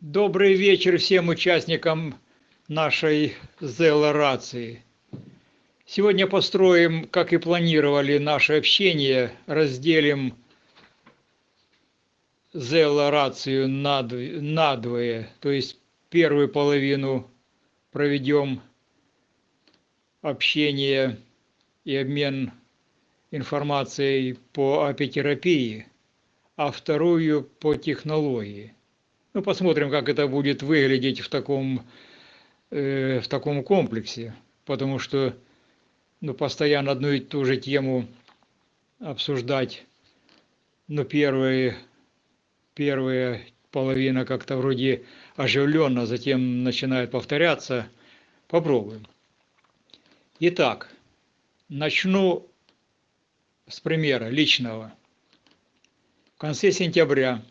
Добрый вечер всем участникам нашей ЗЛ-рации. Сегодня построим, как и планировали, наше общение, разделим ЗЛ-рацию надвое, то есть первую половину проведем общение и обмен информацией по апитерапии, а вторую по технологии. Ну, посмотрим, как это будет выглядеть в таком, э, в таком комплексе, потому что ну, постоянно одну и ту же тему обсуждать, ну, первые, первая половина как-то вроде оживленно, затем начинает повторяться. Попробуем. Итак, начну с примера личного. В конце сентября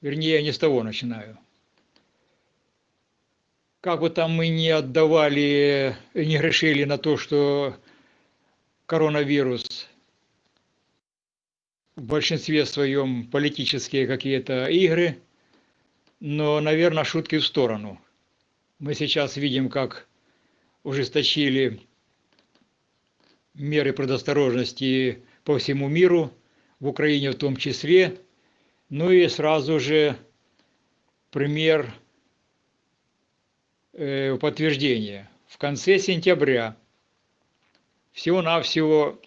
Вернее, я не с того начинаю. Как бы там мы не отдавали, не грешили на то, что коронавирус в большинстве своем политические какие-то игры, но, наверное, шутки в сторону. Мы сейчас видим, как ужесточили меры предосторожности по всему миру, в Украине в том числе – ну и сразу же пример э, подтверждения. В конце сентября всего-навсего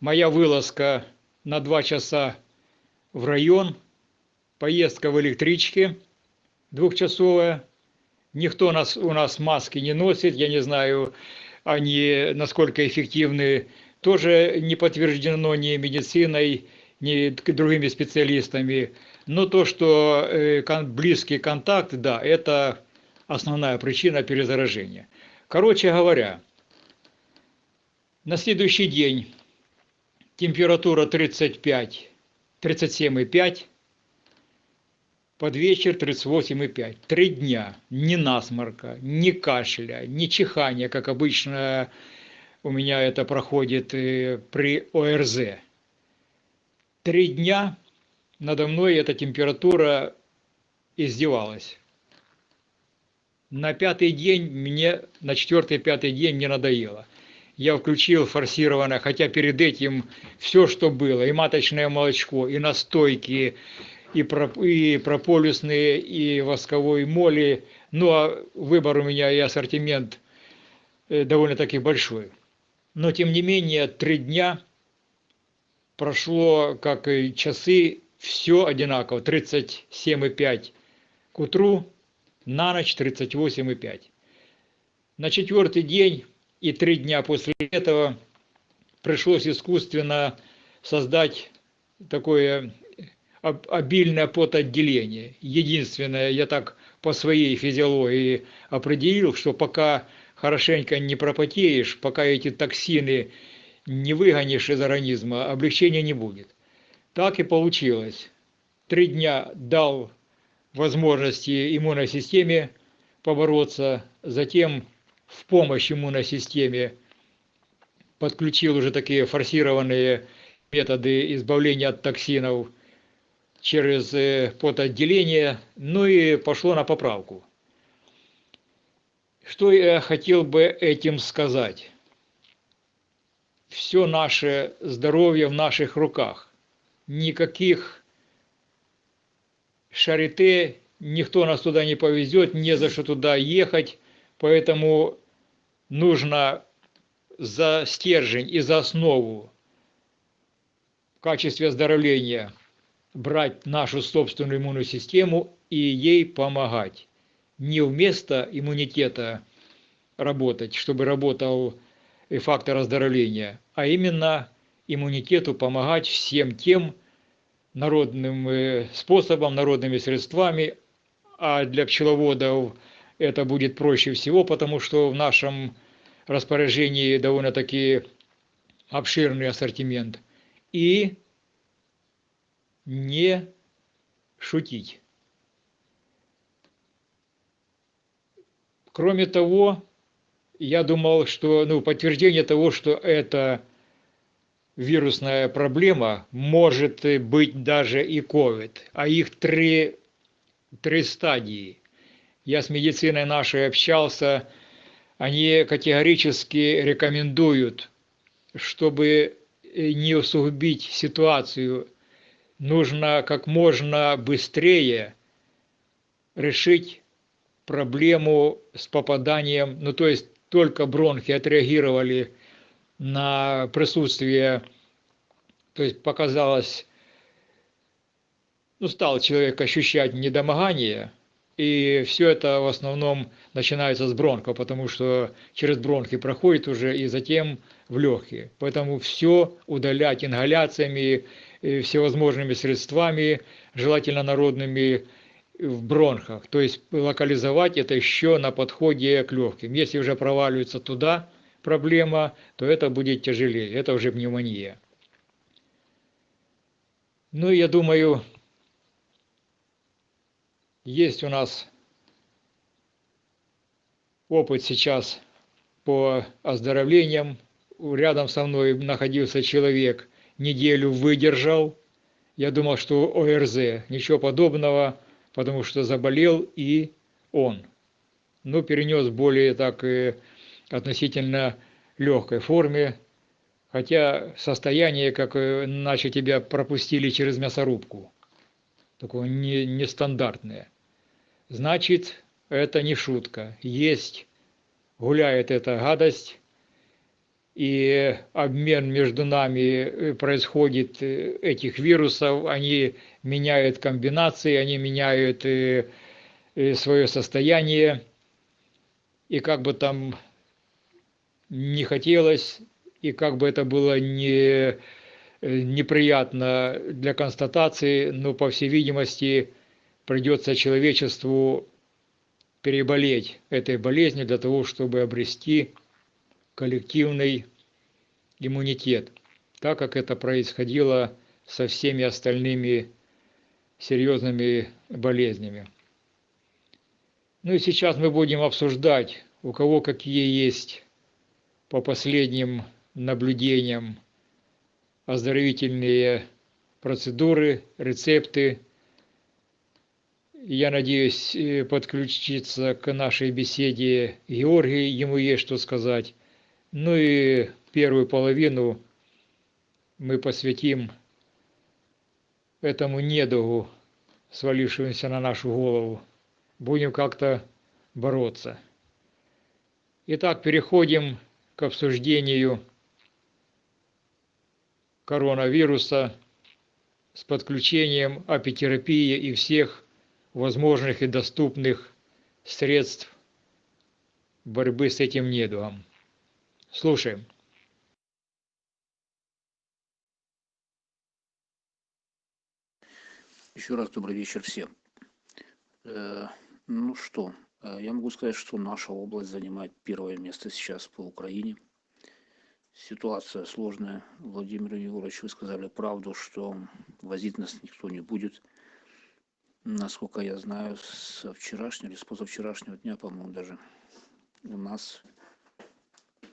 моя вылазка на два часа в район, поездка в электричке двухчасовая. Никто нас, у нас маски не носит, я не знаю, они насколько эффективны, тоже не подтверждено ни медициной, ни другими специалистами. Но то, что э, близкий контакт, да, это основная причина перезаражения. Короче говоря, на следующий день температура 35, 37,5, под вечер 38,5. Три дня. Ни насморка, ни кашля, ни чихания, как обычно у меня это проходит э, при ОРЗ три дня надо мной эта температура издевалась. На пятый день мне, на четвертый-пятый день мне надоело. Я включил форсированное, хотя перед этим все, что было, и маточное молочко, и настойки, и, проп, и прополисные, и восковой моли. Ну, а выбор у меня и ассортимент э, довольно-таки большой. Но, тем не менее, три дня прошло, как и часы, все одинаково, 37,5 к утру, на ночь 38,5. На четвертый день и три дня после этого пришлось искусственно создать такое обильное потоотделение. Единственное, я так по своей физиологии определил, что пока хорошенько не пропотеешь, пока эти токсины не выгонишь из организма, облегчения не будет. Так и получилось. Три дня дал возможности иммунной системе побороться, затем в помощь иммунной системе подключил уже такие форсированные методы избавления от токсинов через э, потоотделение, ну и пошло на поправку. Что я хотел бы этим сказать? все наше здоровье в наших руках. Никаких шарите, никто нас туда не повезет, не за что туда ехать, поэтому нужно за стержень и за основу в качестве оздоровления брать нашу собственную иммунную систему и ей помогать. Не вместо иммунитета работать, чтобы работал и фактор оздоровления, а именно иммунитету помогать всем тем народным э, способом, народными средствами, а для пчеловодов это будет проще всего, потому что в нашем распоряжении довольно-таки обширный ассортимент. И не шутить. Кроме того, я думал, что ну, подтверждение того, что это вирусная проблема, может быть даже и COVID, а их три, три стадии. Я с медициной нашей общался, они категорически рекомендуют, чтобы не усугубить ситуацию, нужно как можно быстрее решить проблему с попаданием, ну то есть только бронхи отреагировали на присутствие, то есть показалось, ну стал человек ощущать недомогание, и все это в основном начинается с бронха, потому что через бронхи проходит уже и затем в легкие. Поэтому все удалять ингаляциями, всевозможными средствами, желательно народными, в бронхах. То есть локализовать это еще на подходе к легким. Если уже проваливается туда проблема, то это будет тяжелее. Это уже пневмония. Ну, я думаю, есть у нас опыт сейчас по оздоровлениям. Рядом со мной находился человек, неделю выдержал. Я думал, что ОРЗ, ничего подобного, потому что заболел и он. Но перенес более так и относительно легкой форме, хотя состояние, как иначе тебя пропустили через мясорубку, такое не, нестандартное. Значит, это не шутка. Есть, гуляет эта гадость, и обмен между нами происходит этих вирусов, они меняют комбинации, они меняют свое состояние, и как бы там не хотелось, и как бы это было не неприятно для констатации, но, по всей видимости, придется человечеству переболеть этой болезнью для того, чтобы обрести коллективный иммунитет, так как это происходило со всеми остальными серьезными болезнями. Ну и сейчас мы будем обсуждать, у кого какие есть по последним наблюдениям оздоровительные процедуры, рецепты. Я надеюсь э, подключиться к нашей беседе Георгий, ему есть что сказать. Ну и первую половину мы посвятим этому недугу, свалившемуся на нашу голову. Будем как-то бороться. Итак, переходим к обсуждению коронавируса с подключением апитерапии и всех возможных и доступных средств борьбы с этим недугом. Слушаем. Еще раз добрый вечер всем. Э, ну что, э, я могу сказать, что наша область занимает первое место сейчас по Украине. Ситуация сложная. Владимир Егорович, вы сказали правду, что возить нас никто не будет. Насколько я знаю, с вчерашнего или с позавчерашнего дня, по-моему, даже у нас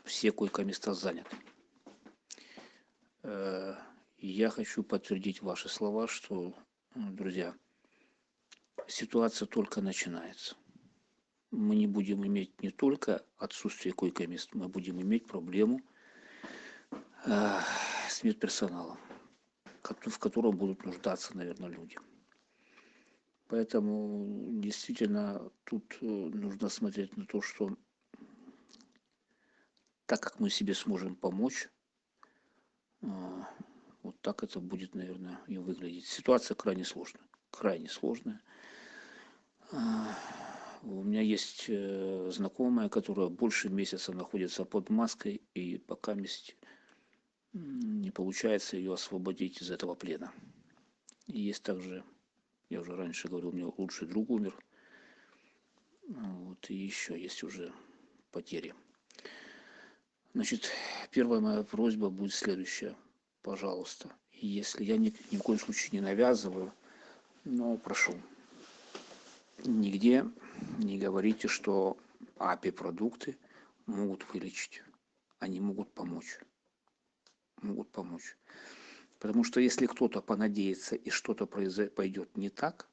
все койко-места заняты. Э, я хочу подтвердить ваши слова, что, друзья, ситуация только начинается. Мы не будем иметь не только отсутствие койко-мест, мы будем иметь проблему э, с медперсоналом, в котором будут нуждаться, наверное, люди. Поэтому действительно тут э, нужно смотреть на то, что так как мы себе сможем помочь, а, вот так это будет, наверное, и выглядеть. Ситуация крайне сложная, крайне сложная. А, у меня есть э, знакомая, которая больше месяца находится под маской, и пока не получается ее освободить из этого плена. И есть также, я уже раньше говорил, у меня лучший друг умер. Вот, и еще есть уже потери. Значит, первая моя просьба будет следующая. Пожалуйста, если я ни, ни в коем случае не навязываю, но прошу, нигде не говорите, что АПИ-продукты могут вылечить, они могут помочь. Могут помочь. Потому что если кто-то понадеется и что-то пойдет не так,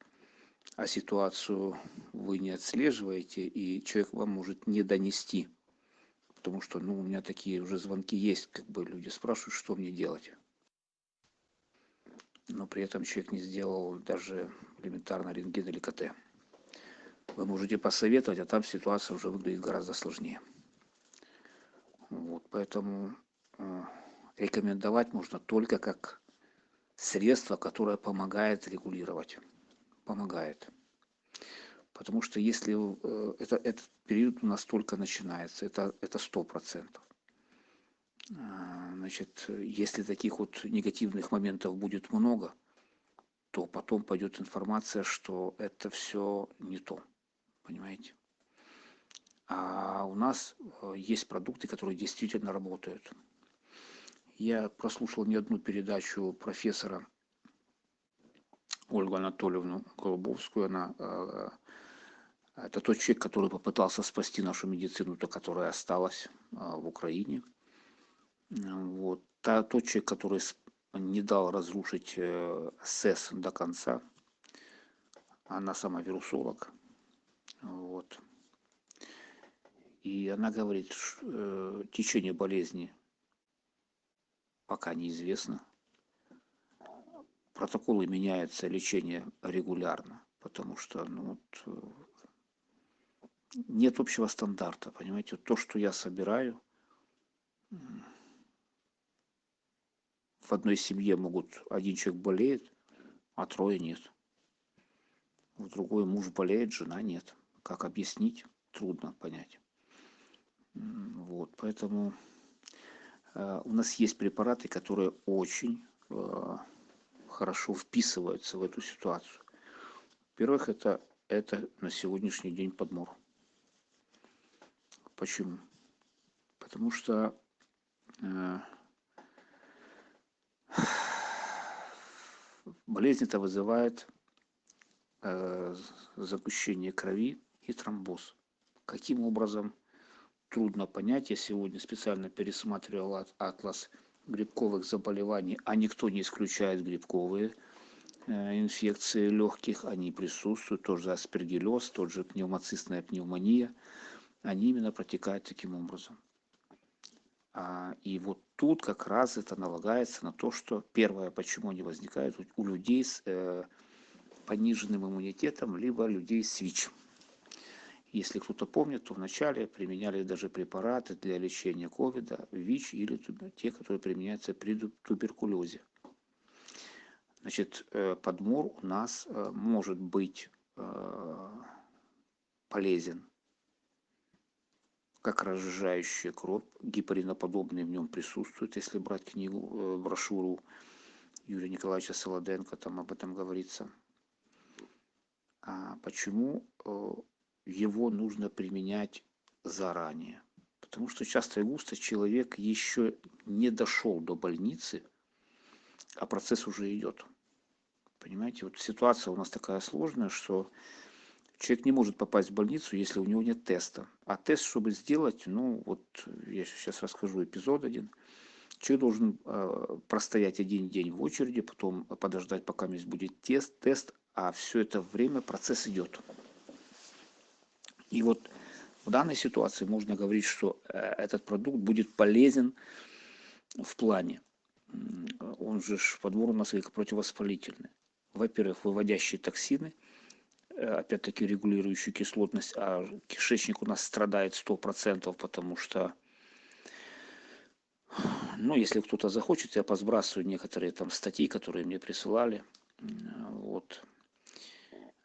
а ситуацию вы не отслеживаете, и человек вам может не донести. Потому что, ну, у меня такие уже звонки есть, как бы люди спрашивают, что мне делать. Но при этом человек не сделал даже элементарно рентген или КТ. Вы можете посоветовать, а там ситуация уже выглядит гораздо сложнее. Вот, поэтому э, рекомендовать можно только как средство, которое помогает регулировать. Помогает. Потому что если э, это, этот период у нас только начинается, это, это 100%. А, значит, если таких вот негативных моментов будет много, то потом пойдет информация, что это все не то. Понимаете? А у нас э, есть продукты, которые действительно работают. Я прослушал не одну передачу профессора Ольгу Анатольевну Голубовскую. Она, э, это тот человек, который попытался спасти нашу медицину, то которая осталась э, в Украине. Вот. Та, тот человек, который не дал разрушить э, СЭС до конца. Она сама вирусолог. Вот. И она говорит, что течение болезни пока неизвестно. Протоколы меняются, лечение регулярно, потому что ну, вот, нет общего стандарта, понимаете, то, что я собираю, в одной семье могут один человек болеет, а трое нет. В другой муж болеет, жена нет. Как объяснить? Трудно понять. Вот, поэтому Э, у нас есть препараты, которые очень э, хорошо вписываются в эту ситуацию. Во-первых, это, это на сегодняшний день подмор. Почему? Потому что э, болезнь это вызывает э, загущение крови и тромбоз. Каким образом трудно понять. Я сегодня специально пересматривал атлас грибковых заболеваний, а никто не исключает грибковые э, инфекции легких, они присутствуют, тоже аспергиллез, тот же пневмоцистная пневмония, они именно протекают таким образом. А, и вот тут как раз это налагается на то, что первое, почему они возникают у людей с э, пониженным иммунитетом, либо людей с ВИЧ. Если кто-то помнит, то вначале применяли даже препараты для лечения ковида, ВИЧ или те, которые применяются при туберкулезе. Значит, э, подмор у нас э, может быть э, полезен как разжижающая кровь, гепариноподобные в нем присутствуют, если брать книгу, брошюру Юрия Николаевича Солоденко, там об этом говорится. А почему его нужно применять заранее. Потому что часто и густо человек еще не дошел до больницы, а процесс уже идет. Понимаете, вот ситуация у нас такая сложная, что человек не может попасть в больницу, если у него нет теста. А тест, чтобы сделать, ну вот я сейчас расскажу эпизод один. Человек должен э, простоять один день в очереди, потом подождать, пока здесь будет тест, тест, а все это время процесс идет. И вот в данной ситуации можно говорить, что э, этот продукт будет полезен в плане. Он же подбор у нас противовоспалительный. Во-первых, выводящие токсины, э, опять-таки регулирующие кислотность, а кишечник у нас страдает 100%, потому что ну, если кто-то захочет, я посбрасываю некоторые там статьи, которые мне присылали. Вот.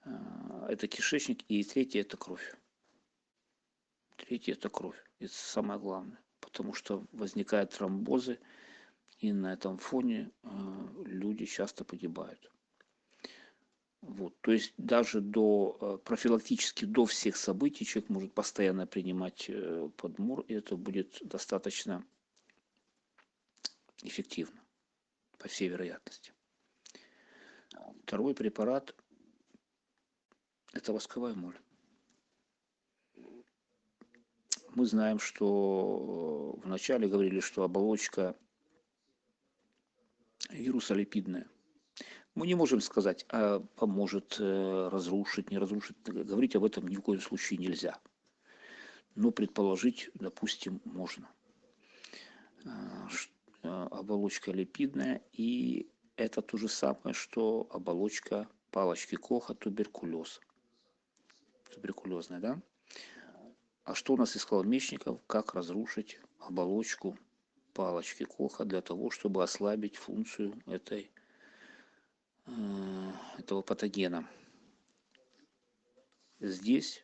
Э, это кишечник. И третье – это кровь. Третье – это кровь. Это самое главное. Потому что возникают тромбозы, и на этом фоне э, люди часто погибают. Вот, то есть даже до э, профилактически до всех событий человек может постоянно принимать э, подмор, и это будет достаточно эффективно, по всей вероятности. Второй препарат – это восковая моль. Мы знаем, что вначале говорили, что оболочка вирусолипидная. Мы не можем сказать, а поможет э, разрушить, не разрушить. Говорить об этом ни в коем случае нельзя. Но предположить, допустим, можно. А, оболочка липидная, и это то же самое, что оболочка палочки Коха туберкулез. Туберкулезная, да? А что у нас искал Мечников? Как разрушить оболочку палочки Коха для того, чтобы ослабить функцию этой Э, этого патогена. Здесь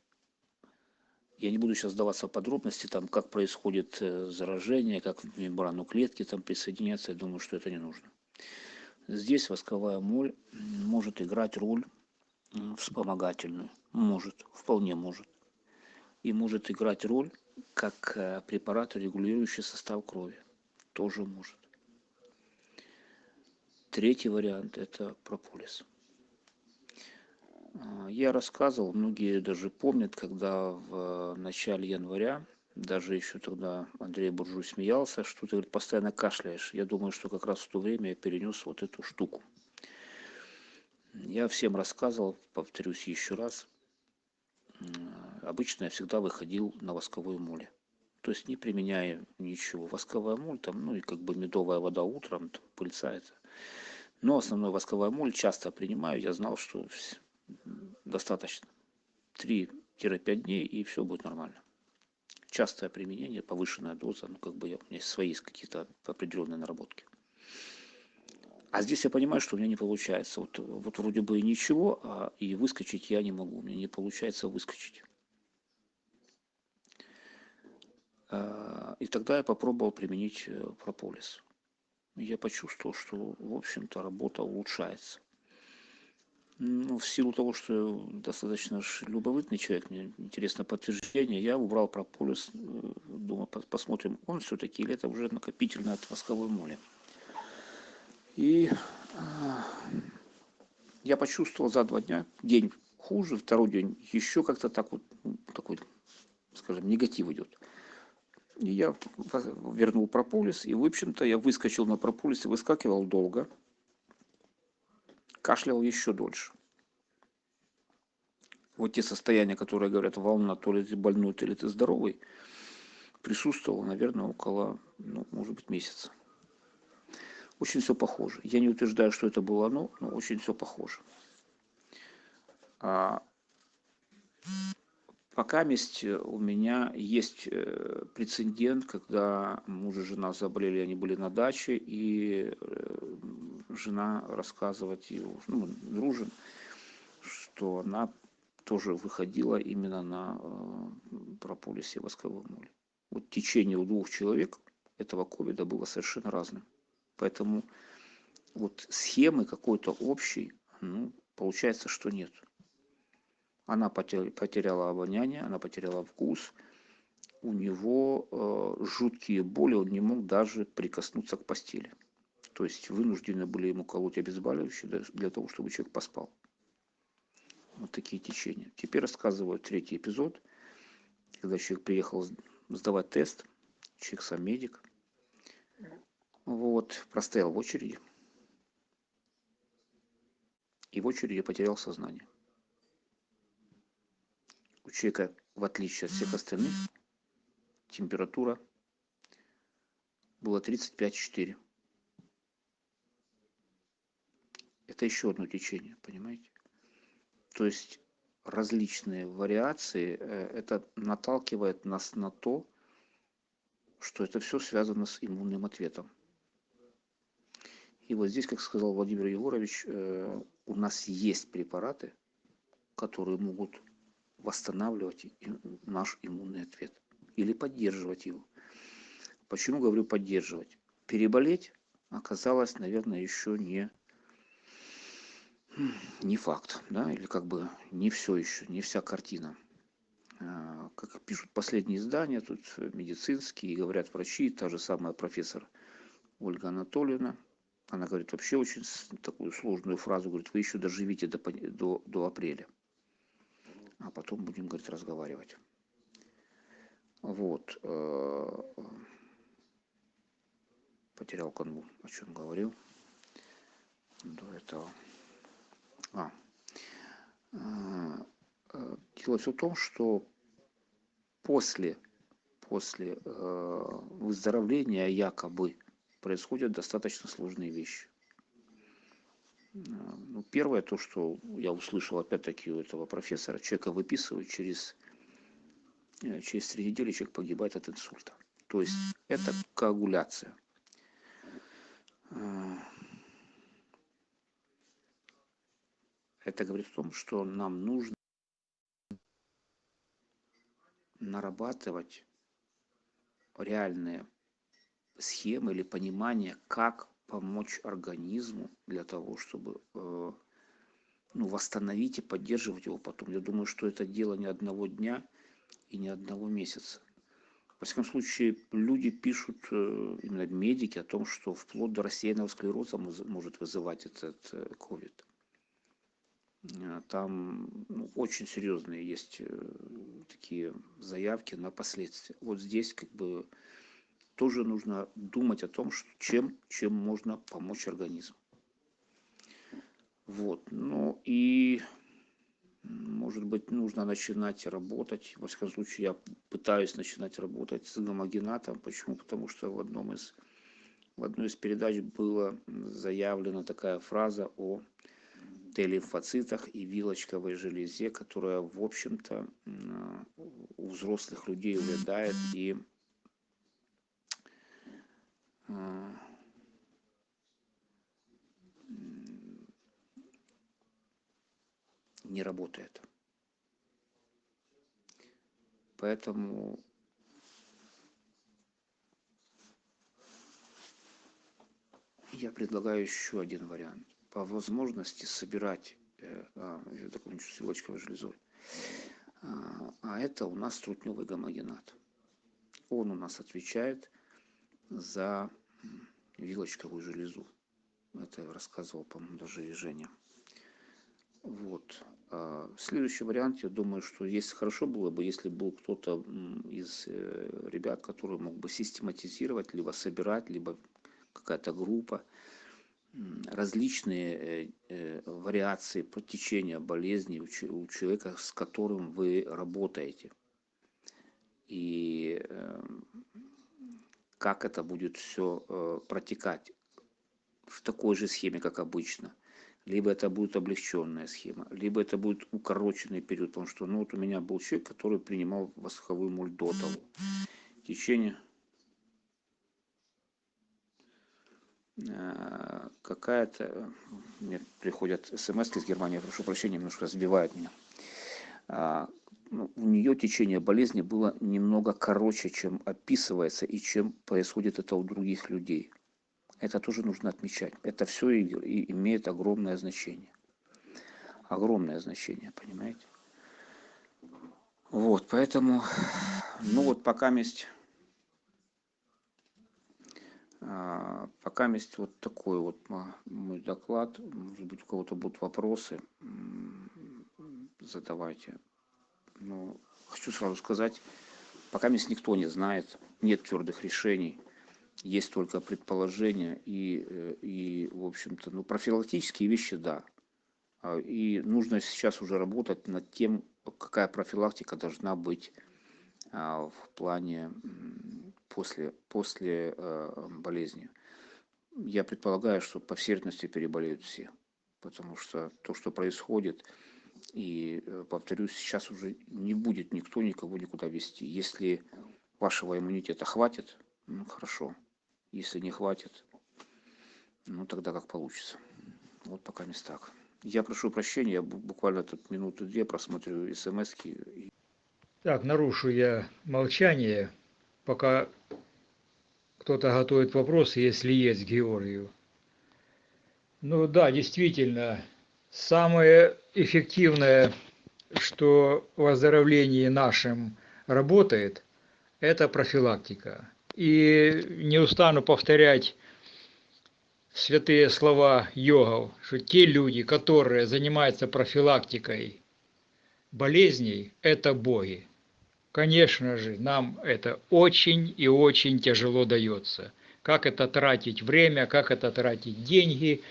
я не буду сейчас сдаваться в подробности, там, как происходит э, заражение, как в мембрану клетки там присоединяться, я думаю, что это не нужно. Здесь восковая моль может играть роль вспомогательную. Может, вполне может. И может играть роль как э, препарат, регулирующий состав крови. Тоже может. Третий вариант – это прополис. А, я рассказывал, многие даже помнят, когда в начале января, даже еще тогда Андрей Буржуй смеялся, что ты говорит, постоянно кашляешь. Я думаю, что как раз в то время я перенес вот эту штуку. Я всем рассказывал, повторюсь еще раз, обычно я всегда выходил на восковой моле. То есть не применяя ничего. Восковая моль, там, ну и как бы медовая вода утром, там, пыльца это но основной восковая моль часто принимаю. Я знал, что достаточно 3-5 дней и все будет нормально. Частое применение, повышенная доза, ну как бы у меня свои есть какие-то определенные наработки. А здесь я понимаю, что у меня не получается. Вот, вот вроде бы и ничего, а и выскочить я не могу. У меня не получается выскочить. А, и тогда я попробовал применить э, прополис я почувствовал, что, в общем-то, работа улучшается. Ну, в силу того, что я достаточно любопытный человек, мне интересно подтверждение, я убрал прополис, э, думаю, посмотрим, он все-таки или это уже накопительно от восковой моли. И я почувствовал за два дня, день хуже, второй день еще как-то так вот, ну, такой, скажем, негатив идет. И я вернул прополис, и, в общем-то, я выскочил на прополис и выскакивал долго. Кашлял еще дольше. Вот те состояния, которые говорят, волна, то ли ты больной, то ли ты здоровый, присутствовало, наверное, около, ну, может быть, месяца. Очень все похоже. Я не утверждаю, что это было оно, но очень все похоже. А Пока э, у меня есть э, прецедент, когда муж и жена заболели, они были на даче, и э, жена рассказывать, ну, дружим, что она тоже выходила именно на прополисе восковой моли. Вот течение у двух человек этого ковида было совершенно разным. Поэтому вот схемы какой-то общей, ну, получается, что нет. Она потеряла обоняние, она потеряла вкус. У него э, жуткие боли, он не мог даже прикоснуться к постели. То есть вынуждены были ему колоть обезболивающие для того, чтобы человек поспал. Вот такие течения. Теперь рассказываю третий эпизод, когда человек приехал сдавать тест, человек сам медик. Вот, простоял в очереди. И в очереди потерял сознание у человека, в отличие от всех остальных, температура была 35,4. Это еще одно течение, понимаете? То есть различные вариации, э, это наталкивает нас на то, что это все связано с иммунным ответом. И вот здесь, как сказал Владимир Егорович, э, у нас есть препараты, которые могут восстанавливать наш иммунный ответ или поддерживать его. Почему говорю поддерживать? Переболеть оказалось, наверное, еще не, не факт, да, или как бы не все еще, не вся картина. А, как пишут последние издания, тут медицинские, говорят врачи, та же самая профессор Ольга Анатольевна, она говорит вообще очень такую сложную фразу, говорит, вы еще доживите до, до, до апреля а потом будем, говорит, разговаривать. Вот. э, Потерял канву, о чем говорил до этого. А. э, Дело все в том, что после, после э, выздоровления якобы происходят достаточно сложные вещи. Ну, первое, то, что я услышал опять-таки у этого профессора, человека выписывают через, э, через три недели человек погибает от инсульта. То есть это коагуляция. Э, Это говорит о том, что нам нужно нарабатывать реальные схемы или понимание, как помочь организму для того, чтобы э, ну, восстановить и поддерживать его потом. Я думаю, что это дело не одного дня и не одного месяца. Во всяком случае, люди пишут, э, именно медики, о том, что вплоть до рассеянного склероза мож- может вызывать этот э, ковид. Э, Там ну, очень серьезные есть э, такие заявки на последствия. Вот здесь как бы тоже нужно думать о том, чем, чем можно помочь организму. Вот. Ну и может быть нужно начинать работать. Во всяком случае, я пытаюсь начинать работать с гомогенатом. Почему? Потому что в одном из в одной из передач была заявлена такая фраза о Т-лимфоцитах и вилочковой железе, которая, в общем-то, у взрослых людей увядает и не работает. Поэтому я предлагаю еще один вариант. По возможности собирать э, я закончу с железой. А, а это у нас трутневый гомогенат. Он у нас отвечает за вилочковую железу. Это я рассказывал, по-моему, даже и Женя. Вот. А Следующий вариант, я думаю, что если хорошо было бы, если был кто-то из э, ребят, который мог бы систематизировать, либо собирать, либо какая-то группа, различные э, э, вариации протечения болезни у человека, с которым вы работаете. И эм, как это будет все протекать в такой же схеме, как обычно. Либо это будет облегченная схема, либо это будет укороченный период, потому что ну, вот у меня был человек, который принимал восковую моль до того. В течение э, какая-то, э, мне приходят смс из Германии, прошу прощения, немножко сбивает меня. А, ну, у нее течение болезни было немного короче, чем описывается и чем происходит это у других людей. Это тоже нужно отмечать. Это все и, и имеет огромное значение. Огромное значение, понимаете? Вот, поэтому, ну вот пока есть, пока есть вот такой вот мой доклад. Может быть, у кого-то будут вопросы, задавайте. Но хочу сразу сказать, пока никто не знает, нет твердых решений, есть только предположения и, э, и в общем-то, ну, профилактические вещи, да. А, И нужно сейчас уже работать над тем, какая профилактика должна быть а, в плане после, после э, болезни. Я предполагаю, что по всей вероятности переболеют все, потому что то, что происходит, и, э, повторюсь, сейчас уже не будет никто никого никуда вести. Если вашего иммунитета хватит, ну, хорошо. Если не хватит, ну, тогда как получится. Вот пока не так. Я прошу прощения, я бу- буквально тут минуту-две просмотрю смс -ки. Так, нарушу я молчание, пока кто-то готовит вопросы, если есть, Георгию. Ну да, действительно, самое эффективное, что в оздоровлении нашем работает, это профилактика. И не устану повторять святые слова йогов, что те люди, которые занимаются профилактикой болезней, это боги. конечно же, нам это очень и очень тяжело дается. Как это тратить время, как это тратить деньги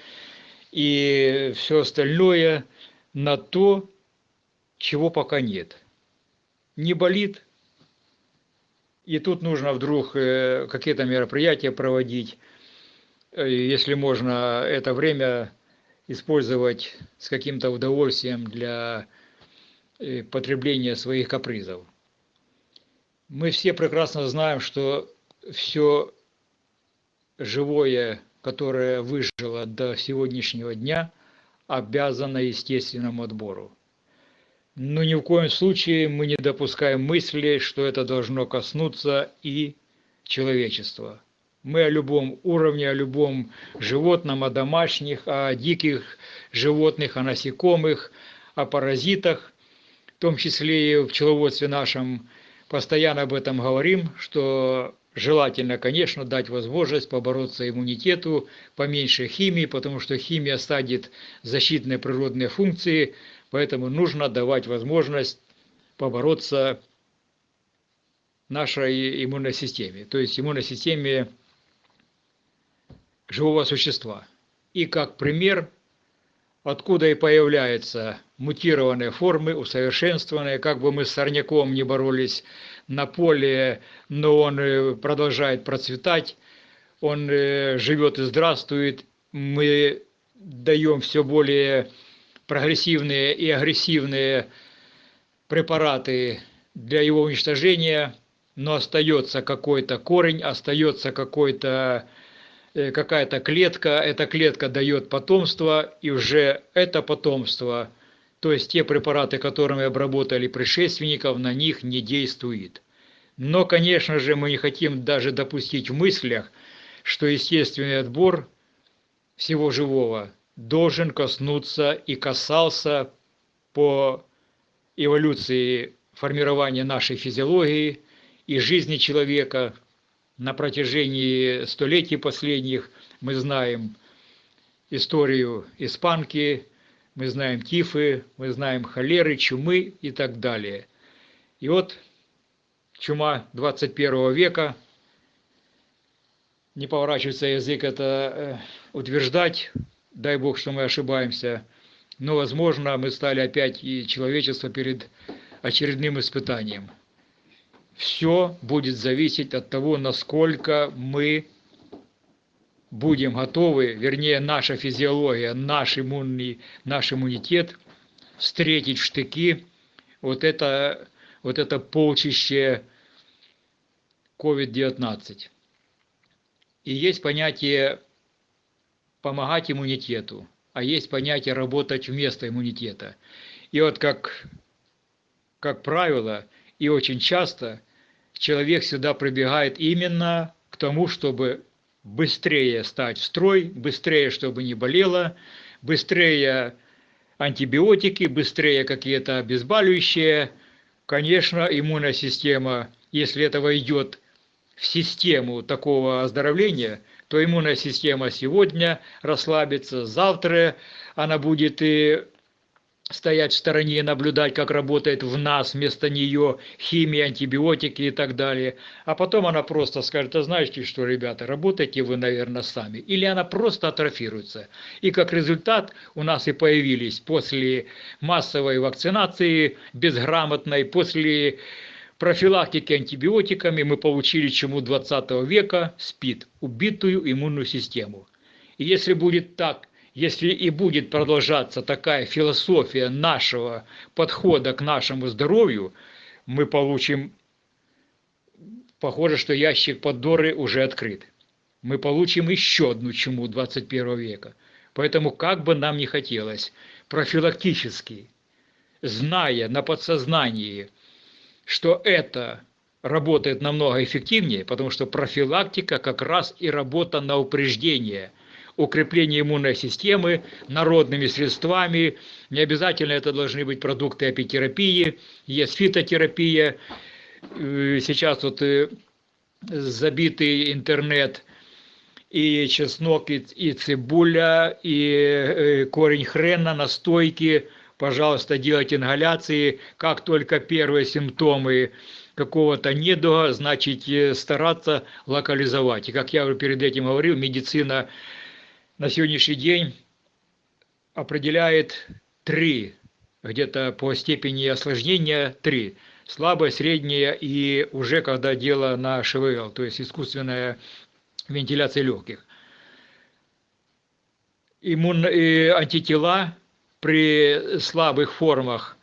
и все остальное на то, чего пока нет. Не болит, и тут нужно вдруг э, какие-то мероприятия проводить, э, если можно это время использовать с каким-то удовольствием для э, потребления своих капризов. Мы все прекрасно знаем, что все живое, которое выжило до сегодняшнего дня, обязано естественному отбору. Но ни в коем случае мы не допускаем мысли, что это должно коснуться и человечества. Мы о любом уровне, о любом животном, о домашних, о диких животных, о насекомых, о паразитах, в том числе и в пчеловодстве нашем, постоянно об этом говорим, что желательно, конечно, дать возможность побороться иммунитету, поменьше химии, потому что химия садит защитные природные функции – Поэтому нужно давать возможность побороться нашей иммунной системе, то есть иммунной системе живого существа. И как пример, откуда и появляются мутированные формы, усовершенствованные, как бы мы с сорняком не боролись на поле, но он э, продолжает процветать, он э, живет и здравствует, мы даем все более прогрессивные и агрессивные препараты для его уничтожения, но остается какой-то корень, остается какой-то э, какая-то клетка, эта клетка дает потомство, и уже это потомство, то есть те препараты, которыми обработали предшественников, на них не действует. Но, конечно же, мы не хотим даже допустить в мыслях, что естественный отбор всего живого должен коснуться и касался по эволюции формирования нашей физиологии и жизни человека на протяжении столетий последних. Мы знаем историю испанки, мы знаем тифы, мы знаем холеры, чумы и так далее. И вот чума 21 века, не поворачивается язык это э, утверждать, дай бог, что мы ошибаемся, но, возможно, мы стали опять и человечество перед очередным испытанием. Все будет зависеть от того, насколько мы будем готовы, вернее, наша физиология, наш иммунный, наш иммунитет встретить в штыки вот это, вот это полчище COVID-19. И есть понятие помогать иммунитету, а есть понятие работать вместо иммунитета. И вот как, как правило, и очень часто человек сюда прибегает именно к тому, чтобы быстрее стать в строй, быстрее, чтобы не болело, быстрее антибиотики, быстрее какие-то обезболивающие. Конечно, иммунная система, если этого идет в систему такого оздоровления, то иммунная система сегодня расслабится, завтра она будет и стоять в стороне и наблюдать, как работает в нас вместо нее химия, антибиотики и так далее. А потом она просто скажет, а знаете что, ребята, работайте вы, наверное, сами. Или она просто атрофируется. И как результат у нас и появились после массовой вакцинации безграмотной, после профилактики антибиотиками мы получили чему 20 века СПИД, убитую иммунную систему. И если будет так, если и будет продолжаться такая философия нашего подхода к нашему здоровью, мы получим, похоже, что ящик Пандоры уже открыт. Мы получим еще одну чуму 21 века. Поэтому, как бы нам ни хотелось, профилактически, зная на подсознании, что это работает намного эффективнее, потому что профилактика как раз и работа на упреждение, укрепление иммунной системы народными средствами. Не обязательно это должны быть продукты апитерапии, есть фитотерапия. Э, сейчас вот э, забитый интернет и чеснок, и, и цибуля, и э, корень хрена, настойки пожалуйста, делайте ингаляции. Как только первые симптомы какого-то недуга, значит стараться локализовать. И как я уже перед этим говорил, медицина на сегодняшний день определяет три, где-то по степени осложнения три. Слабое, среднее и уже когда дело на ШВЛ, то есть искусственная вентиляция легких. Иммун... и антитела при слабых формах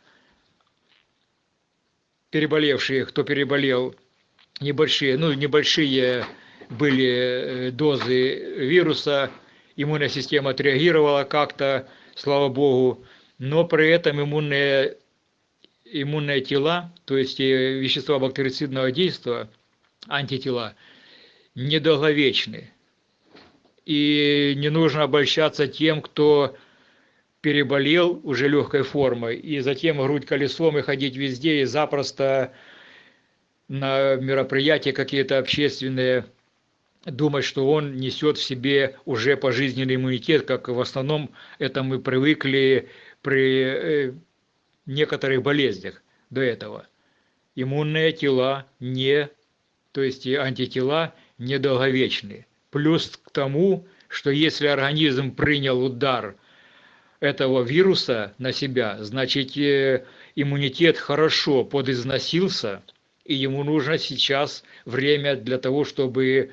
переболевшие, кто переболел, небольшие, ну, небольшие были э, дозы вируса, иммунная система отреагировала как-то, слава богу, но при этом иммунные, иммунные тела, то есть э, вещества бактерицидного действия, антитела, недолговечны. И не нужно обольщаться тем, кто переболел уже легкой формой, и затем грудь колесом и ходить везде, и запросто на мероприятия какие-то общественные думать, что он несет в себе уже пожизненный иммунитет, как в основном это мы привыкли при э, некоторых болезнях до этого. Иммунные тела не, то есть антитела недолговечны. Плюс к тому, что если организм принял удар – этого вируса на себя, значит э, иммунитет хорошо подизносился, и ему нужно сейчас время для того, чтобы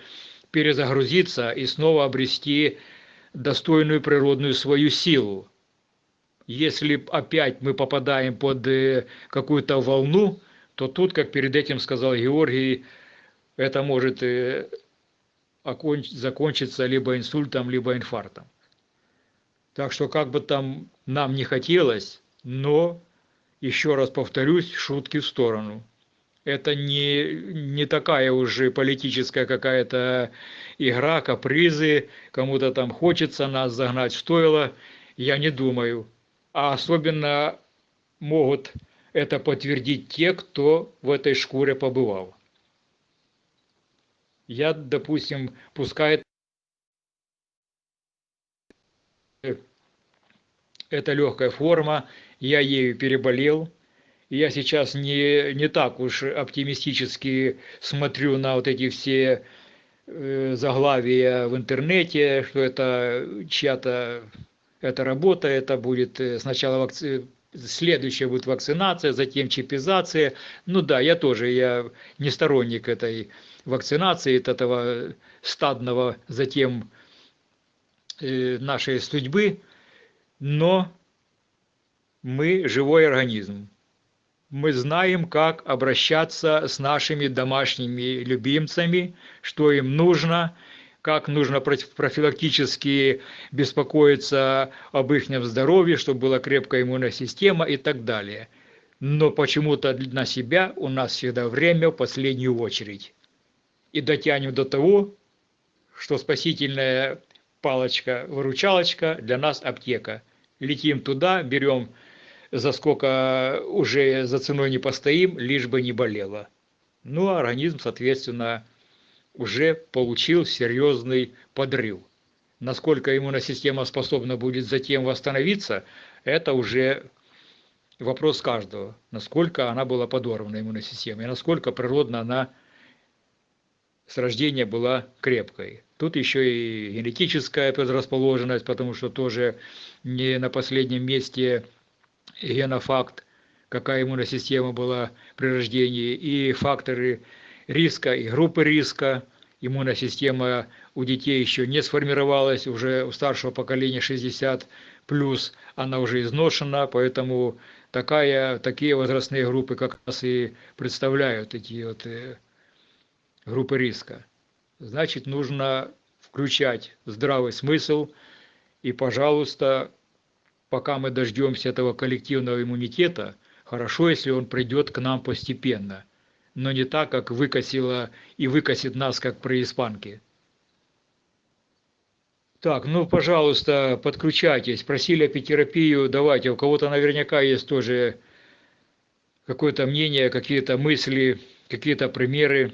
перезагрузиться и снова обрести достойную природную свою силу. Если опять мы попадаем под э, какую-то волну, то тут, как перед этим сказал Георгий, это может э, закончиться либо инсультом, либо инфарктом. Так что как бы там нам не хотелось, но, еще раз повторюсь, шутки в сторону. Это не, не такая уже политическая какая-то игра, капризы, кому-то там хочется нас загнать в стойло, я не думаю. А особенно могут это подтвердить те, кто в этой шкуре побывал. Я, допустим, пускай это легкая форма, я ею переболел. Я сейчас не, не так уж оптимистически смотрю на вот эти все э, заглавия в интернете, что это чья-то это работа, это будет э, сначала вакци... следующая будет вакцинация, затем чипизация. Ну да, я тоже, я не сторонник этой вакцинации, этого стадного, затем э, нашей судьбы но мы живой организм. Мы знаем, как обращаться с нашими домашними любимцами, что им нужно, как нужно профилактически беспокоиться об их здоровье, чтобы была крепкая иммунная система и так далее. Но почему-то на себя у нас всегда время в последнюю очередь. И дотянем до того, что спасительная палочка-выручалочка для нас аптека. Летим туда, берем за сколько уже за ценой не постоим, лишь бы не болело. Ну, а организм, соответственно, уже получил серьезный подрыв. Насколько иммунная система способна будет затем восстановиться, это уже вопрос каждого. Насколько она была подорвана, иммунная система, и насколько природно она с рождения была крепкой. Тут еще и генетическая предрасположенность, потому что тоже не на последнем месте генофакт, какая иммунная система была при рождении, и факторы риска, и группы риска. Иммунная система у детей еще не сформировалась, уже у старшего поколения 60 плюс она уже изношена, поэтому такая, такие возрастные группы как раз и представляют эти вот э, группы риска. Значит, нужно включать здравый смысл и, пожалуйста, пока мы дождемся этого коллективного иммунитета, хорошо, если он придет к нам постепенно, но не так, как выкосило и выкосит нас, как при испанке. Так, ну, пожалуйста, подключайтесь. Просили апитерапию, давайте. У кого-то наверняка есть тоже какое-то мнение, какие-то мысли, какие-то примеры.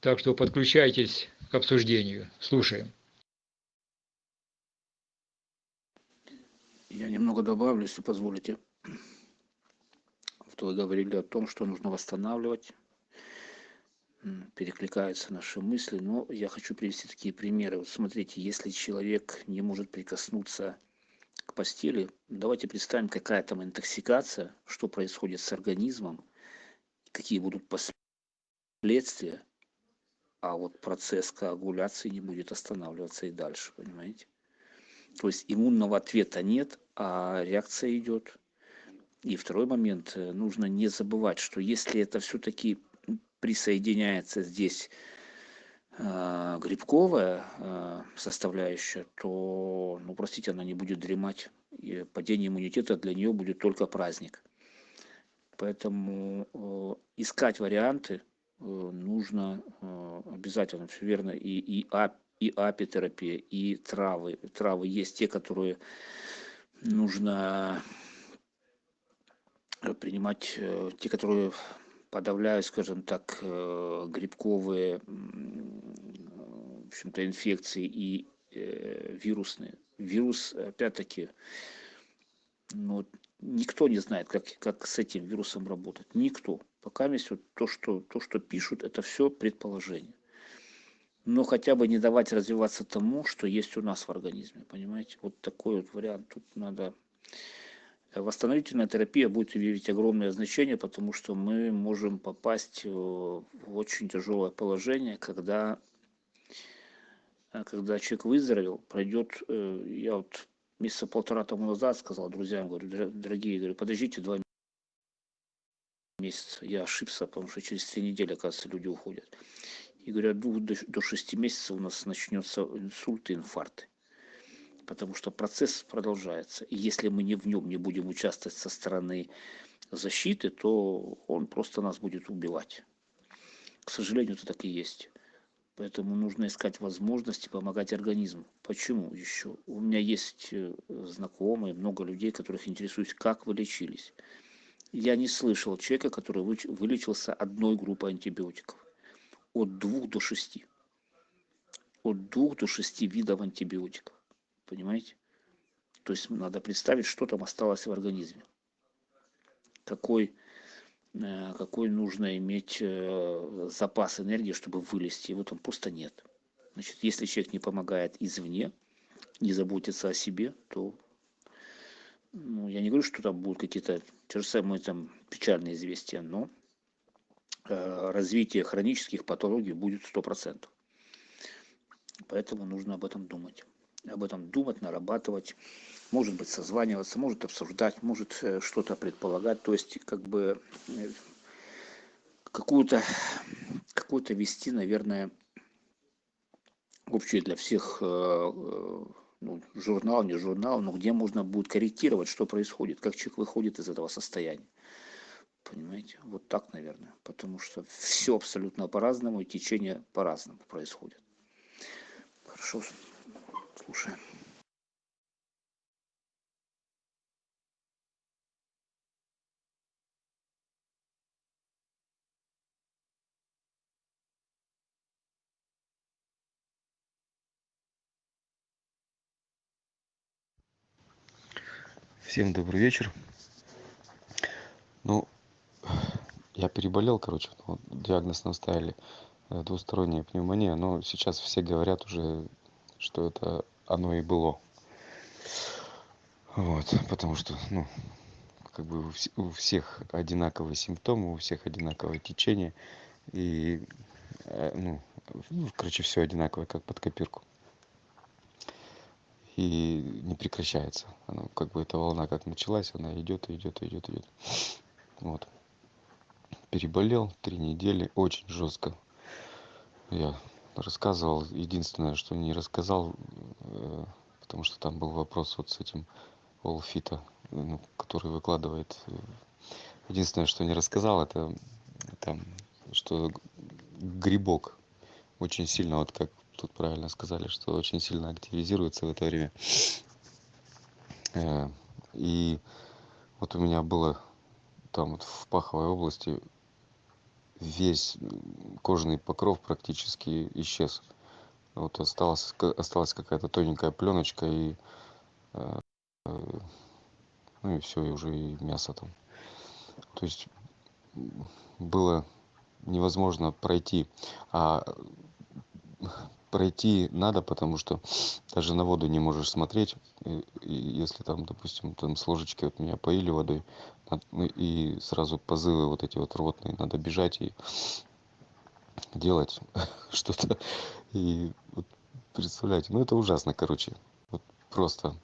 Так что подключайтесь к обсуждению. Слушаем. Я немного добавлю, если позволите. Вот вы говорили о том, что нужно восстанавливать, перекликаются наши мысли, но я хочу привести такие примеры. Вот смотрите, если человек не может прикоснуться к постели, давайте представим, какая там интоксикация, что происходит с организмом, какие будут последствия, а вот процесс коагуляции не будет останавливаться и дальше, понимаете? То есть иммунного ответа нет, а реакция идет. И второй момент, э, нужно не забывать, что если это все-таки присоединяется здесь а, грибковая а, составляющая, то, ну, простите, она не будет дремать. И падение иммунитета для нее будет только праздник. Поэтому э, искать варианты э, нужно э, обязательно, все верно, и, и, ап, и апитерапия, и травы. Травы есть те, которые нужно принимать, э, те, которые подавляют, скажем так, э, грибковые, в общем-то, инфекции и э, вирусные. Вирус, опять-таки, ну, никто не знает, как, как с этим вирусом работать. Никто. Пока есть вот то, что, то, что пишут, это все предположение. Но хотя бы не давать развиваться тому, что есть у нас в организме. Понимаете? Вот такой вот вариант. Тут надо... Восстановительная терапия будет иметь огромное значение, потому что мы можем попасть в очень тяжелое положение, когда, когда человек выздоровел, пройдет, э, я вот месяца полтора тому назад сказал друзьям, говорю, дорогие, говорю, подождите два месяца. Я ошибся, потому что через три недели, оказывается, люди уходят. И говорю, от двух до шести месяцев у нас начнется инсульт и инфаркт. Потому что процесс продолжается. И если мы не в нем не будем участвовать со стороны защиты, то он просто нас будет убивать. К сожалению, это так и есть. Поэтому нужно искать возможности помогать организму. Почему еще? У меня есть э, знакомые, много людей, которых интересуюсь, как вы лечились. Я не слышал человека, который вылечился одной группой антибиотиков. От двух до шести. От двух до шести видов антибиотиков. Понимаете? То есть надо представить, что там осталось в организме. Какой Э, какой нужно иметь э, запас энергии, чтобы вылезти. Его там просто нет. Значит, если человек не помогает извне, не заботится о себе, то ну, я не говорю, что там будут какие-то те же самые там печальные известия, но развитие хронических патологий будет сто процентов. Поэтому нужно об этом думать. Об этом думать, нарабатывать может быть созваниваться, может обсуждать, может э, что-то предполагать, то есть как бы э, какую-то какую-то вести, наверное, общий для всех э, ну, журнал, не журнал, но где можно будет корректировать, что происходит, как человек выходит из этого состояния. Понимаете? Вот так, наверное. Потому что все абсолютно по-разному, и течение по-разному происходит. Хорошо, слушаем. Всем добрый вечер. Ну, я переболел, короче, вот, диагноз нам ставили э, двусторонняя пневмония, но сейчас все говорят уже, что это оно и было. Вот, потому что, ну, как бы у всех одинаковые симптомы, у всех одинаковое течение, и, э, ну, короче, все одинаковое, как под копирку и не прекращается. Она, как бы эта волна как началась, она идет, идет, идет, идет. Вот. Переболел три недели, очень жестко. Я рассказывал, единственное, что не рассказал, э, потому что там был вопрос вот с этим Олфита, ну, который выкладывает. Единственное, что не рассказал, это там, что грибок очень сильно, вот как тут правильно сказали, что очень сильно активизируется в это время. Э, и вот у меня было там вот в паховой области весь кожный покров практически исчез. Вот осталась, осталась какая-то тоненькая пленочка и э, ну и все, и уже и мясо там. То есть было невозможно пройти. А пройти надо, потому что даже на воду не можешь смотреть. И, и если там, допустим, там с ложечки вот меня поили водой, и сразу позывы вот эти вот рвотные, надо бежать и делать что-то. И вот, представляете, ну это ужасно, короче. Вот просто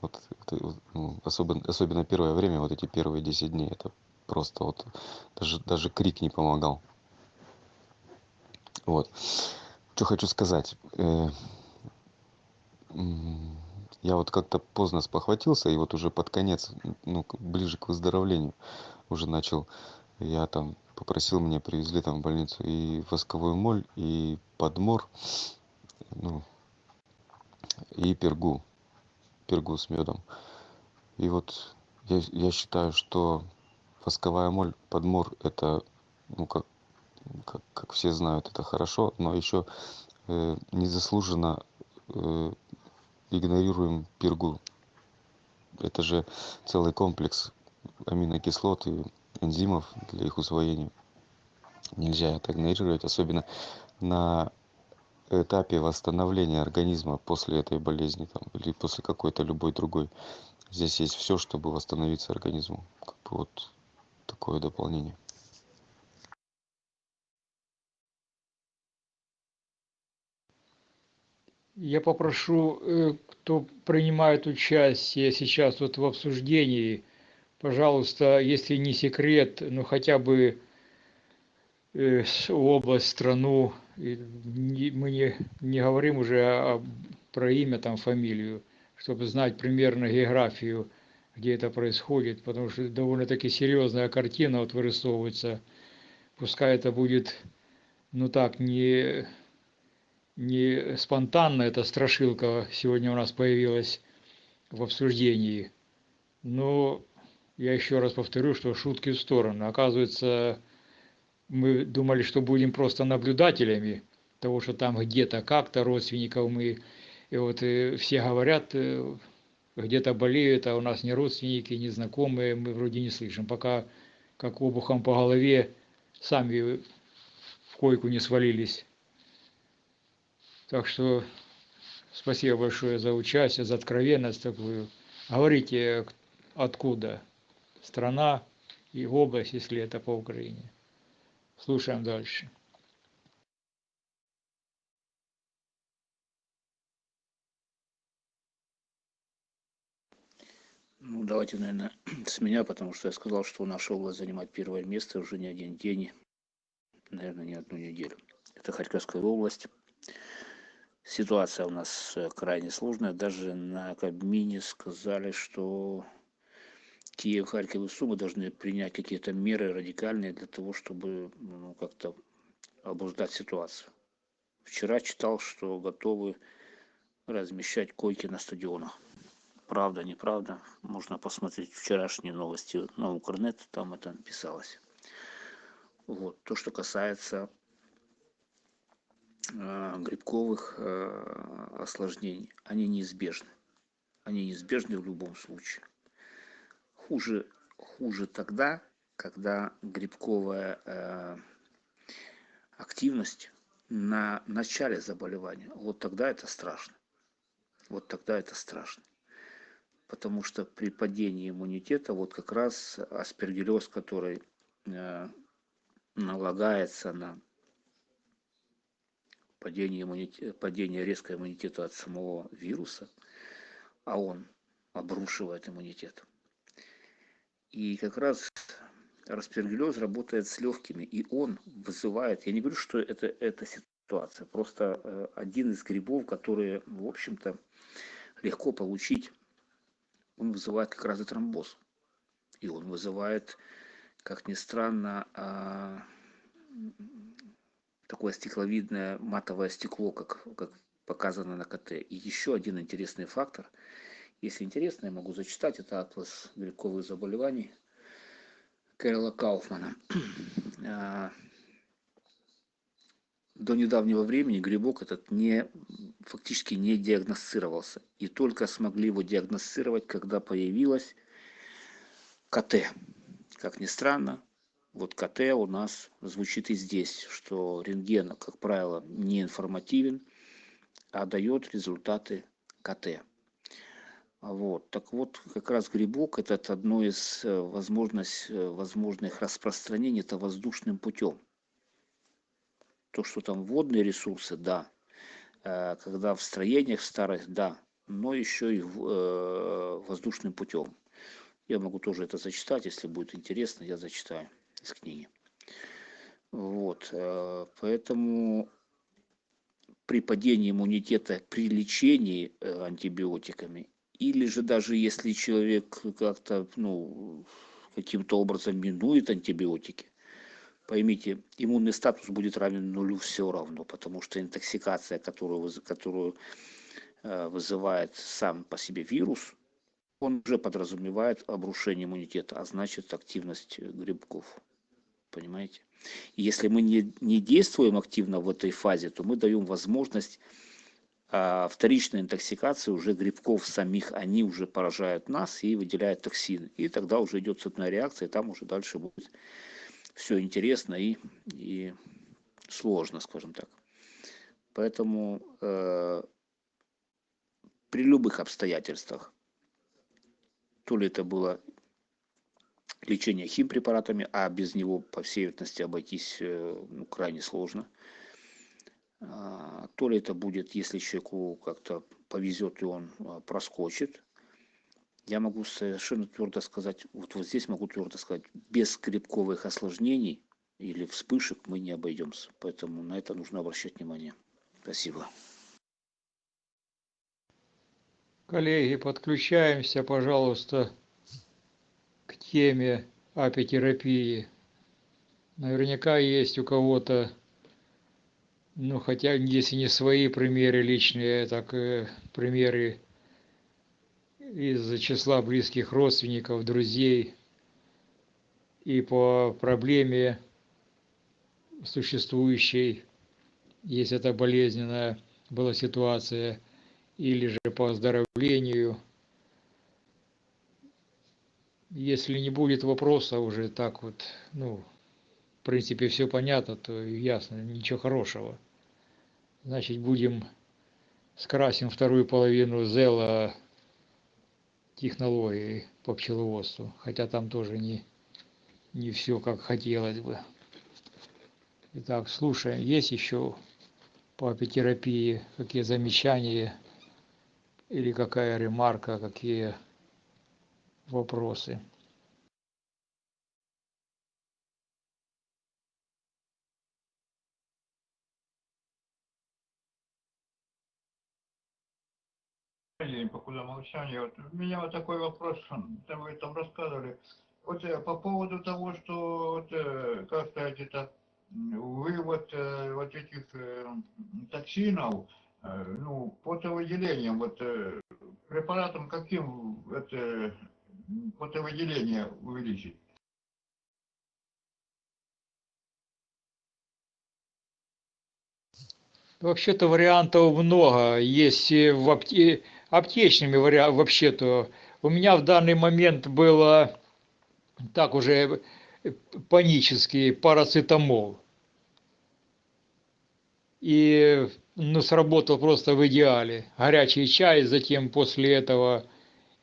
вот, это, ну, особенно, особенно первое время, вот эти первые 10 дней, это просто вот даже, даже крик не помогал. Вот. Что хочу сказать. Э, я вот как-то поздно спохватился, и вот уже под конец, ну, ближе к выздоровлению уже начал, я там попросил, мне привезли там в больницу и восковую моль, и подмор, ну, и пергу, пергу с медом. И вот я, я считаю, что восковая моль, подмор, это, ну, как как, как все знают, это хорошо, но еще э, незаслуженно э, игнорируем пергу. Это же целый комплекс аминокислот и энзимов для их усвоения. Нельзя это игнорировать, особенно на этапе восстановления организма после этой болезни там, или после какой-то любой другой. Здесь есть все, чтобы восстановиться организму. Вот такое дополнение. Я попрошу, э, кто принимает участие сейчас вот в обсуждении, пожалуйста, если не секрет, ну хотя бы э, область, страну, мы не, не говорим уже о, про имя, там, фамилию, чтобы знать примерно географию, где это происходит, потому что довольно-таки серьезная картина вот вырисовывается. Пускай это будет, ну так, не не спонтанно эта страшилка сегодня у нас появилась в обсуждении. Но я еще раз повторю, что шутки в сторону. Оказывается, мы думали, что будем просто наблюдателями того, что там где-то как-то родственников мы... И вот и все говорят, э, где-то болеют, а у нас не родственники, не знакомые, мы вроде не слышим. Пока как обухом по голове сами в койку не свалились. Так что спасибо большое за участие, за откровенность такую. Говорите, откуда страна и область, если это по Украине. Слушаем дальше. Ну, давайте, наверное, с меня, потому что я сказал, что наша область занимает первое место уже не один день, наверное, не одну неделю. Это Харьковская область ситуация у нас э, крайне сложная. Даже на Кабмине сказали, что Киев, Харьков и Сумы должны принять какие-то меры радикальные для того, чтобы ну, как-то обуздать ситуацию. Вчера читал, что готовы размещать койки на стадионах. Правда, неправда, можно посмотреть вчерашние новости на Укрнет, там это писалось. Вот. То, что касается грибковых э, осложнений, они неизбежны. Они неизбежны в любом случае. Хуже, хуже тогда, когда грибковая э, активность на начале заболевания. Вот тогда это страшно. Вот тогда это страшно. Потому что при падении иммунитета вот как раз аспергиллез, который налагается на падение, иммунитета, падение резкого иммунитета от самого вируса, а он обрушивает иммунитет. И как раз распергиллез работает с легкими, и он вызывает, я не говорю, что это, это ситуация, просто э, один из грибов, которые, в общем-то, легко получить, он вызывает как раз и тромбоз. И он вызывает, как ни странно, а, такое стекловидное матовое стекло, как, как показано на КТ. И еще один интересный фактор. Если интересно, я могу зачитать. Это атлас грибковых заболеваний Кэрла Кауфмана. А, до недавнего времени грибок этот не, фактически не диагностировался. И только смогли его диагностировать, когда появилась КТ. как ни странно, вот КТ у нас звучит и здесь, что рентген, как правило, не информативен, а дает результаты КТ. Вот. Так вот, как раз грибок это одно из э, возможность, э, возможных распространений, это воздушным путем. То, что там водные ресурсы, да. Э, когда в строениях старых, да. Но еще и воздушным путем. Я могу тоже это зачитать, если будет интересно, я зачитаю из книги. Вот, поэтому при падении иммунитета, при лечении антибиотиками или же даже если человек как-то ну каким-то образом минует антибиотики поймите иммунный статус будет равен нулю все равно потому что интоксикация которую которую э, вызывает сам по себе вирус он уже подразумевает обрушение иммунитета а значит активность грибков понимаете и если мы не, не действуем активно в этой фазе то мы даем возможность а вторичная интоксикация уже грибков самих, они уже поражают нас и выделяют токсины. И тогда уже идет цепная реакция, и там уже дальше будет все интересно и, и сложно, скажем так. Поэтому э, при любых обстоятельствах, то ли это было лечение химпрепаратами, а без него, по всей вероятности, обойтись э, ну, крайне сложно – а, то ли это будет, если человеку как-то повезет и он а, проскочит. Я могу совершенно твердо сказать, вот, вот здесь могу твердо сказать, без скрипковых осложнений или вспышек мы не обойдемся. Поэтому на это нужно обращать внимание. Спасибо. Коллеги, подключаемся, пожалуйста, к теме апитерапии. Наверняка есть у кого-то ну, хотя, если не свои примеры личные, так и примеры из числа близких родственников, друзей. И по проблеме существующей, если это болезненная была ситуация, или же по оздоровлению. Если не будет вопроса уже так вот, ну, в принципе, все понятно, то ясно, ничего хорошего. Значит, будем скрасим вторую половину зела технологии по пчеловодству. Хотя там тоже не, не все как хотелось бы. Итак, слушаем. Есть еще по апитерапии какие замечания или какая ремарка, какие вопросы? день, покуда молчание. Вот у меня вот такой вопрос, там вы там рассказывали. Вот э, по поводу того, что, вот, э, как сказать, это вывод э, вот этих токсинов, ну, потовыделением, вот препаратом каким это потовыделение увеличить? Вообще-то вариантов много. Есть в апте аптечными вообще-то. У меня в данный момент было так уже панический парацетамол. И ну, сработал просто в идеале. Горячий чай, затем после этого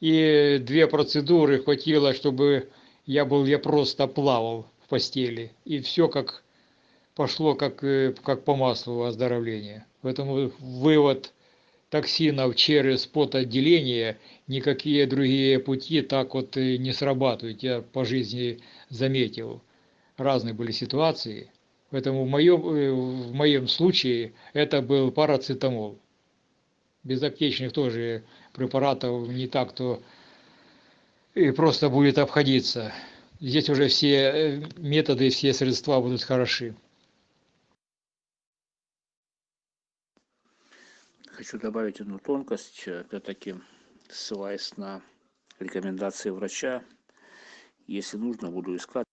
и две процедуры хватило, чтобы я был, я просто плавал в постели. И все как пошло как, э, как по маслу оздоровление. Поэтому вывод токсинов через потоотделение, никакие другие пути так вот не срабатывают. Я по жизни заметил. Разные были ситуации. Поэтому в моем, э, в моем случае это был парацетамол. Без аптечных тоже препаратов не так-то и просто будет обходиться. Здесь уже все э, методы, все средства будут хороши. хочу добавить одну тонкость, опять-таки ссылаясь на рекомендации врача. Если нужно, буду искать,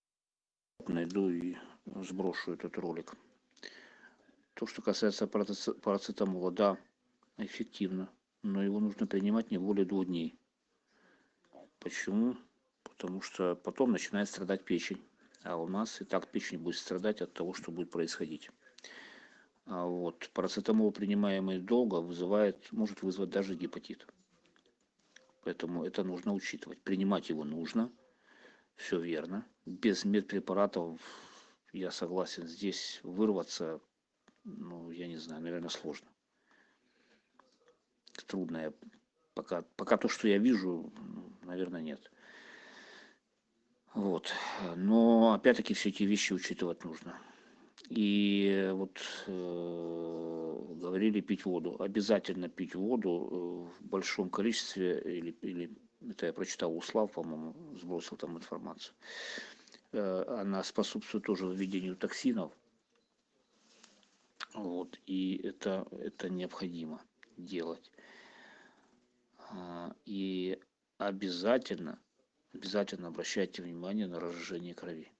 найду и сброшу этот ролик. То, что касается парацетамола, да, эффективно, но его нужно принимать не более двух дней. Почему? потому что потом начинает страдать печень. А у нас и так печень будет страдать от того, что будет происходить. А вот парацетамол, принимаемый долго, вызывает, может вызвать даже гепатит. Поэтому это нужно учитывать. Принимать его нужно, все верно. Без медпрепаратов, я согласен, здесь вырваться, ну, я не знаю, наверное, сложно. Трудно. Пока, пока то, что я вижу, наверное, нет. Вот. Но опять-таки все эти вещи учитывать нужно. И вот э, говорили пить воду. Обязательно пить воду э, в большом количестве, или, или это я прочитал у Слав, по-моему, сбросил там информацию. Э, она способствует тоже введению токсинов. Вот, и это, это необходимо делать. А, И обязательно, обязательно обращайте внимание на разжижение крови.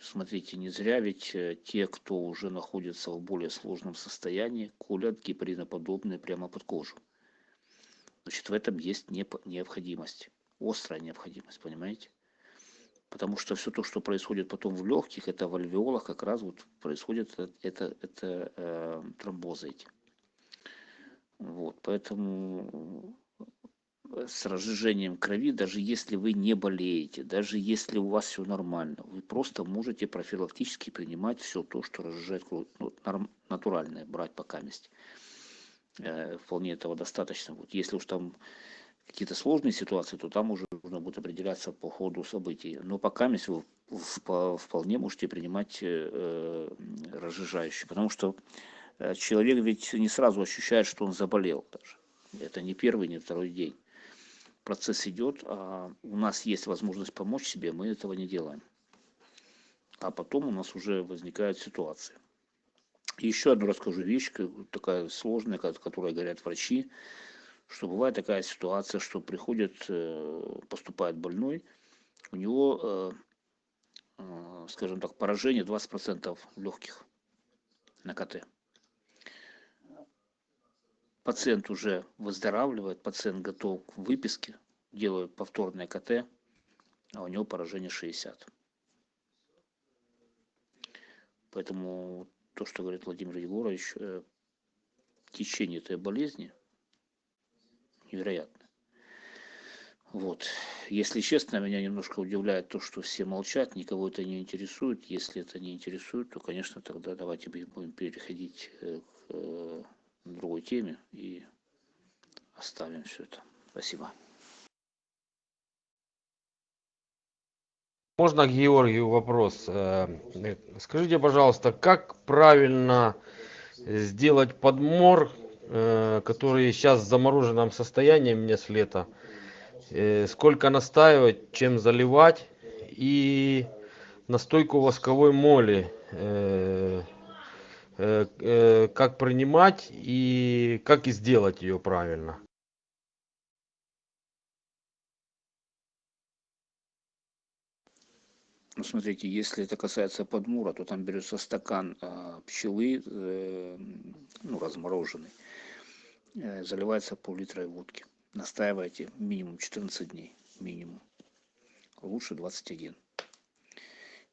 Смотрите, не зря ведь э, те, кто уже находится в более сложном состоянии, колят гепариноподобные прямо под кожу. Значит, в этом есть необходимость, острая необходимость, понимаете? Потому что все то, что происходит потом в легких, это в альвеолах как раз вот происходит это, это э, тромбозы эти. Вот, поэтому с разжижением крови, даже если вы не болеете, даже если у вас все нормально, вы просто можете профилактически принимать все то, что разжижает кровь, ну, натуральное брать пока месть. Э, Вполне этого достаточно. Вот если уж там какие-то сложные ситуации, то там уже нужно будет определяться по ходу событий. Но пока вы вп- вполне можете принимать э, э, разжижающие, потому что человек ведь не сразу ощущает, что он заболел даже. Это не первый, не второй день процесс идет, а у нас есть возможность помочь себе, мы этого не делаем. А потом у нас уже возникают ситуации. Еще одну расскажу вещь, такая сложная, ко- которой говорят врачи, что бывает такая ситуация, что приходит, э, поступает больной, у него, э, э, скажем так, поражение 20% легких на КТ. Пациент уже выздоравливает, пациент готов к выписке, делают повторное КТ, а у него поражение 60. Поэтому то, что говорит Владимир Егорович, э, течение этой болезни невероятно. Вот. Если честно, меня немножко удивляет то, что все молчат, никого это не интересует. Если это не интересует, то, конечно, тогда давайте будем переходить э, к э, другой теме и оставим все это. Спасибо. Можно Георгию вопрос? Э, Скажите, пожалуйста, как правильно сделать подмор, э, который сейчас в замороженном состоянии мне с лета? Э, Сколько настаивать, чем заливать? И настойку восковой моли как принимать и как и сделать ее правильно? Ну, смотрите, если это касается подмура, то там берется стакан а, пчелы, э, ну, размороженный, э, заливается пол-литра водки. Настаивайте минимум 14 дней, минимум. Лучше 21.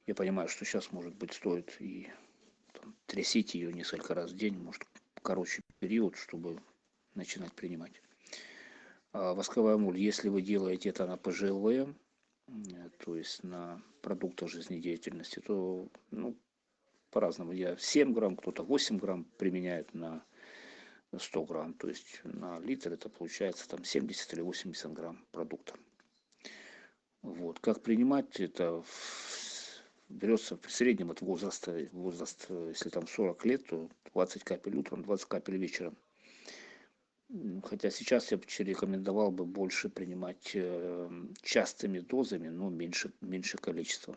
Я понимаю, что сейчас, может быть, стоит и трясите ее несколько раз в день, может, короче период, чтобы начинать принимать. А восковая моль, если вы делаете это на э, то есть на продуктах жизнедеятельности, то ну, по-разному. Я 7 грамм, кто-то 8 грамм применяет на 100 грамм. То есть на литр это получается там 70 или 80 грамм продукта. Вот. Как принимать это в- берется в среднем от возраста, возраст, э, если там 40 лет, то 20 капель утром, 20 капель вечером. Хотя сейчас я бы рекомендовал бы больше принимать э, частыми дозами, но меньше, меньше количества,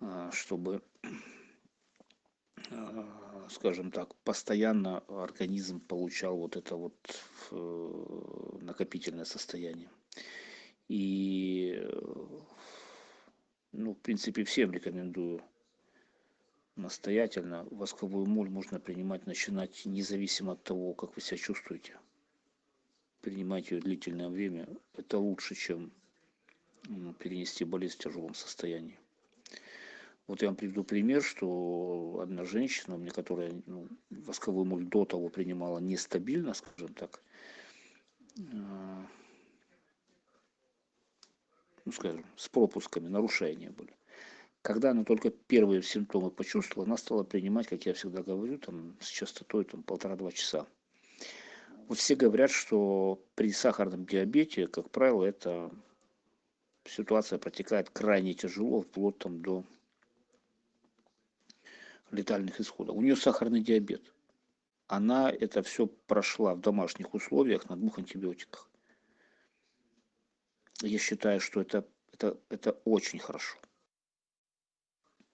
а, чтобы, а, скажем так, постоянно организм получал вот это вот э, накопительное состояние. И, э, ну, в принципе, всем рекомендую настоятельно. Восковую моль можно принимать, начинать независимо от того, как вы себя чувствуете. Принимать ее длительное время. Это лучше, чем перенести болезнь в тяжелом состоянии. Вот я вам приведу пример, что одна женщина, меня, которая ну, восковую моль до того принимала нестабильно, скажем так, а, ну, скажем, с пропусками, нарушения были. Когда она только первые симптомы почувствовала, она стала принимать, как я всегда говорю, там, с частотой там, полтора-два часа. Вот все говорят, что при сахарном диабете, как правило, эта ситуация протекает крайне тяжело, вплоть там, до летальных исходов. У нее сахарный диабет. Она это все прошла в домашних условиях на двух антибиотиках. Я считаю, что это, это, это очень хорошо.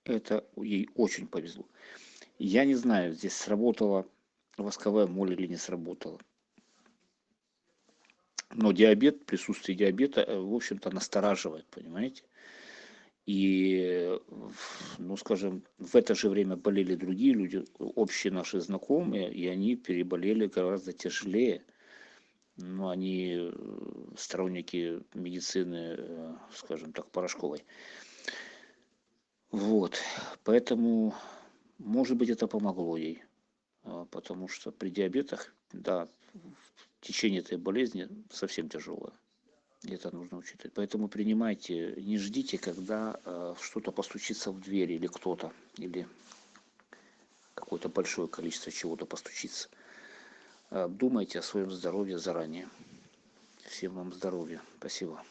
Это ей очень повезло. Я не знаю, здесь сработала восковая моль или не сработала. Но диабет, присутствие диабета, э, в общем-то, настораживает, понимаете? И, ну, скажем, в это же время болели другие люди, общие наши знакомые, и они переболели гораздо тяжелее. Ну, они э, сторонники медицины, э, скажем так, порошковой. Вот, поэтому, может быть, это помогло ей, а, потому что при диабетах, да, течение этой болезни совсем тяжелое. Это нужно учитывать. Поэтому принимайте, не ждите, когда э, что-то постучится в дверь или кто-то, или какое-то большое количество чего-то постучится. Э, думайте о своем здоровье заранее. Всем вам здоровья. Спасибо.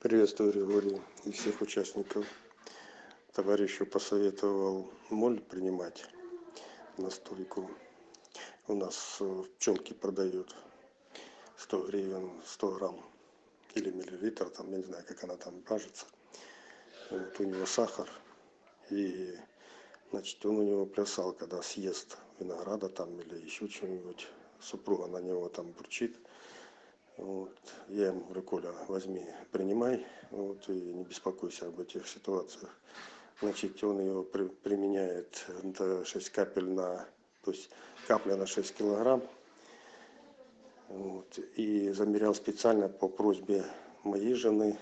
Приветствую, Григорий, и всех участников. Товарищу посоветовал моль принимать, настойку. У нас в пчелке продают 100 гривен, 100 грамм или миллилитр, там, я не знаю, как она там кажется. Вот у него сахар, и, значит, он у него плясал, когда съест винограда там или еще чего-нибудь. Супруга на него там бурчит. Вот. Я ему говорю, Коля, возьми, принимай, вот, и не беспокойся об этих ситуациях. Значит, он его при, применяет это 6 капель на, то есть капля на 6 килограмм. Вот, и замерял специально по просьбе моей жены,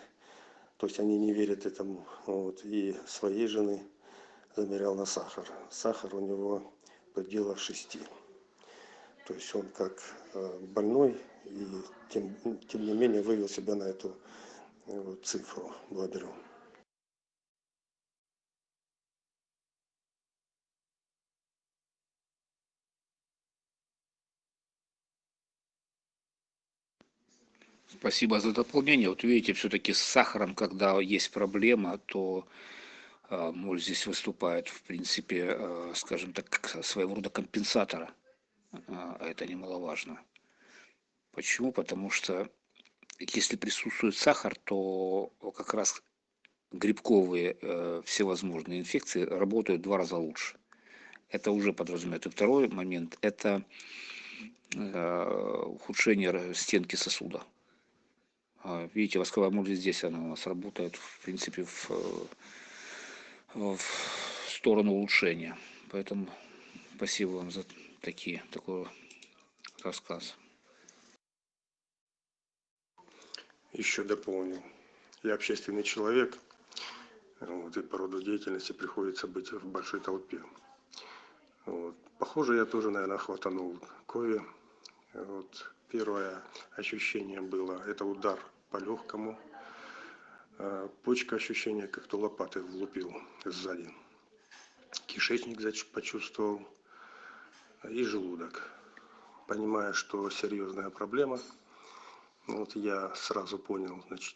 то есть они не верят этому, вот, и своей жены замерял на сахар. Сахар у него в пределах 6. То есть он как э, больной, и тем, тем не менее вывел себя на эту э, цифру. Благодарю. Спасибо за дополнение. Вот видите, все-таки с сахаром, когда есть проблема, то э, моль здесь выступает, в принципе, э, скажем так, как своего рода компенсатора. А это немаловажно. Почему? Потому что если присутствует сахар, то как раз грибковые э, всевозможные инфекции работают в два раза лучше. Это уже подразумевает. И второй момент – это э, ухудшение стенки сосуда. А, видите, восковая моль здесь она у нас работает, в принципе, в, в сторону улучшения. Поэтому спасибо вам за такие, такой рассказ. Еще дополню. Я общественный человек, вот, и по роду деятельности приходится быть в большой толпе. Вот. Похоже, я тоже, наверное, хватанул кови. Вот. Первое ощущение было, это удар по легкому. А почка ощущение, как то лопатой влупил сзади. Кишечник почувствовал и желудок. Понимая, что серьезная проблема, вот я сразу понял, значит,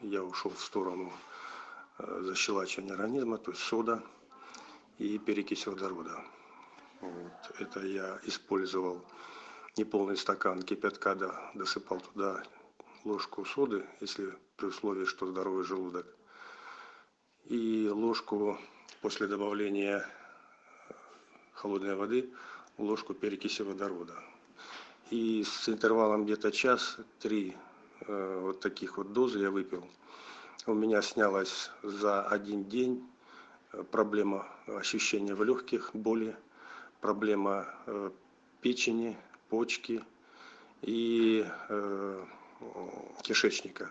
я ушел в сторону э, защелачивания организма, то есть сода и перекись водорода. Вот. Это я использовал неполный стакан кипятка, да, досыпал туда ложку соды, если при условии, что здоровый желудок, и ложку после добавления э, холодной воды, ложку перекиси водорода и с интервалом где-то час три э, вот таких вот дозы я выпил. У меня снялось за один день э, проблема ощущения в легких, боли, проблема э, печени, почки. И э, кишечника.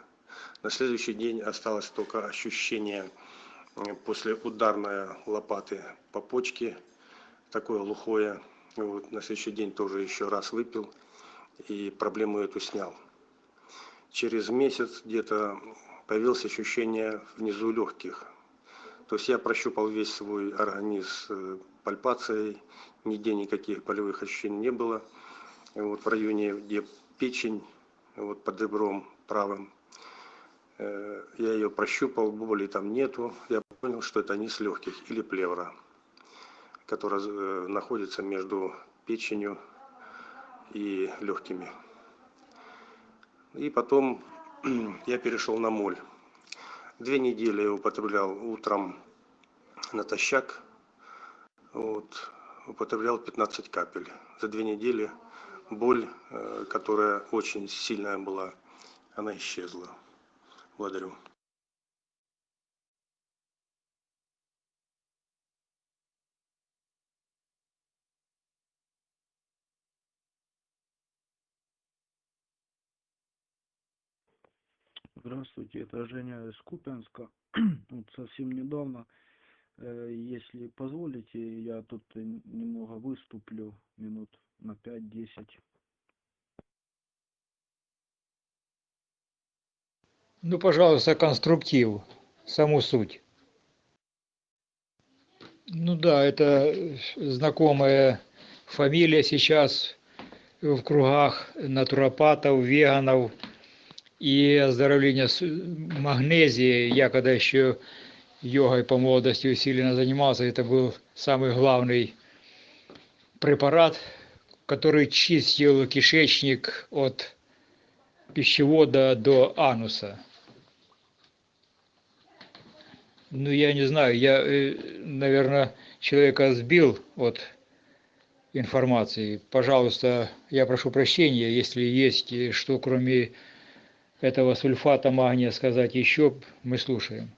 На следующий день осталось только ощущение после ударной лопаты по почке, такое глухое. Вот, на следующий день тоже еще раз выпил и проблему эту снял. Через месяц где-то появилось ощущение внизу легких. То есть я прощупал весь свой организм э, пальпацией, нигде никаких болевых ощущений не было. Вот в районе, где печень, вот под ребром правым, э, я ее прощупал, боли там нету. Я понял, что это низ легких или плевра, которая э, находится между печенью и легкими. И потом я перешел на моль. Две недели я употреблял утром натощак, вот, употреблял 15 капель. За две недели боль, э, которая очень сильная была, она исчезла. Благодарю. Здравствуйте, это Женя из Купянска. Вот совсем недавно, э, если позволите, я тут немного выступлю минут на 5-10. Ну, пожалуйста, конструктив, саму суть. Ну да, это знакомая фамилия сейчас в кругах натуропатов, веганов. И оздоровление с магнезии, я когда еще йогой по молодости усиленно занимался, это был самый главный препарат, который чистил кишечник от пищевода до ануса. Ну, я не знаю, я, наверное, человека сбил от информации. Пожалуйста, я прошу прощения, если есть что кроме этого сульфата магния сказать еще, мы слушаем.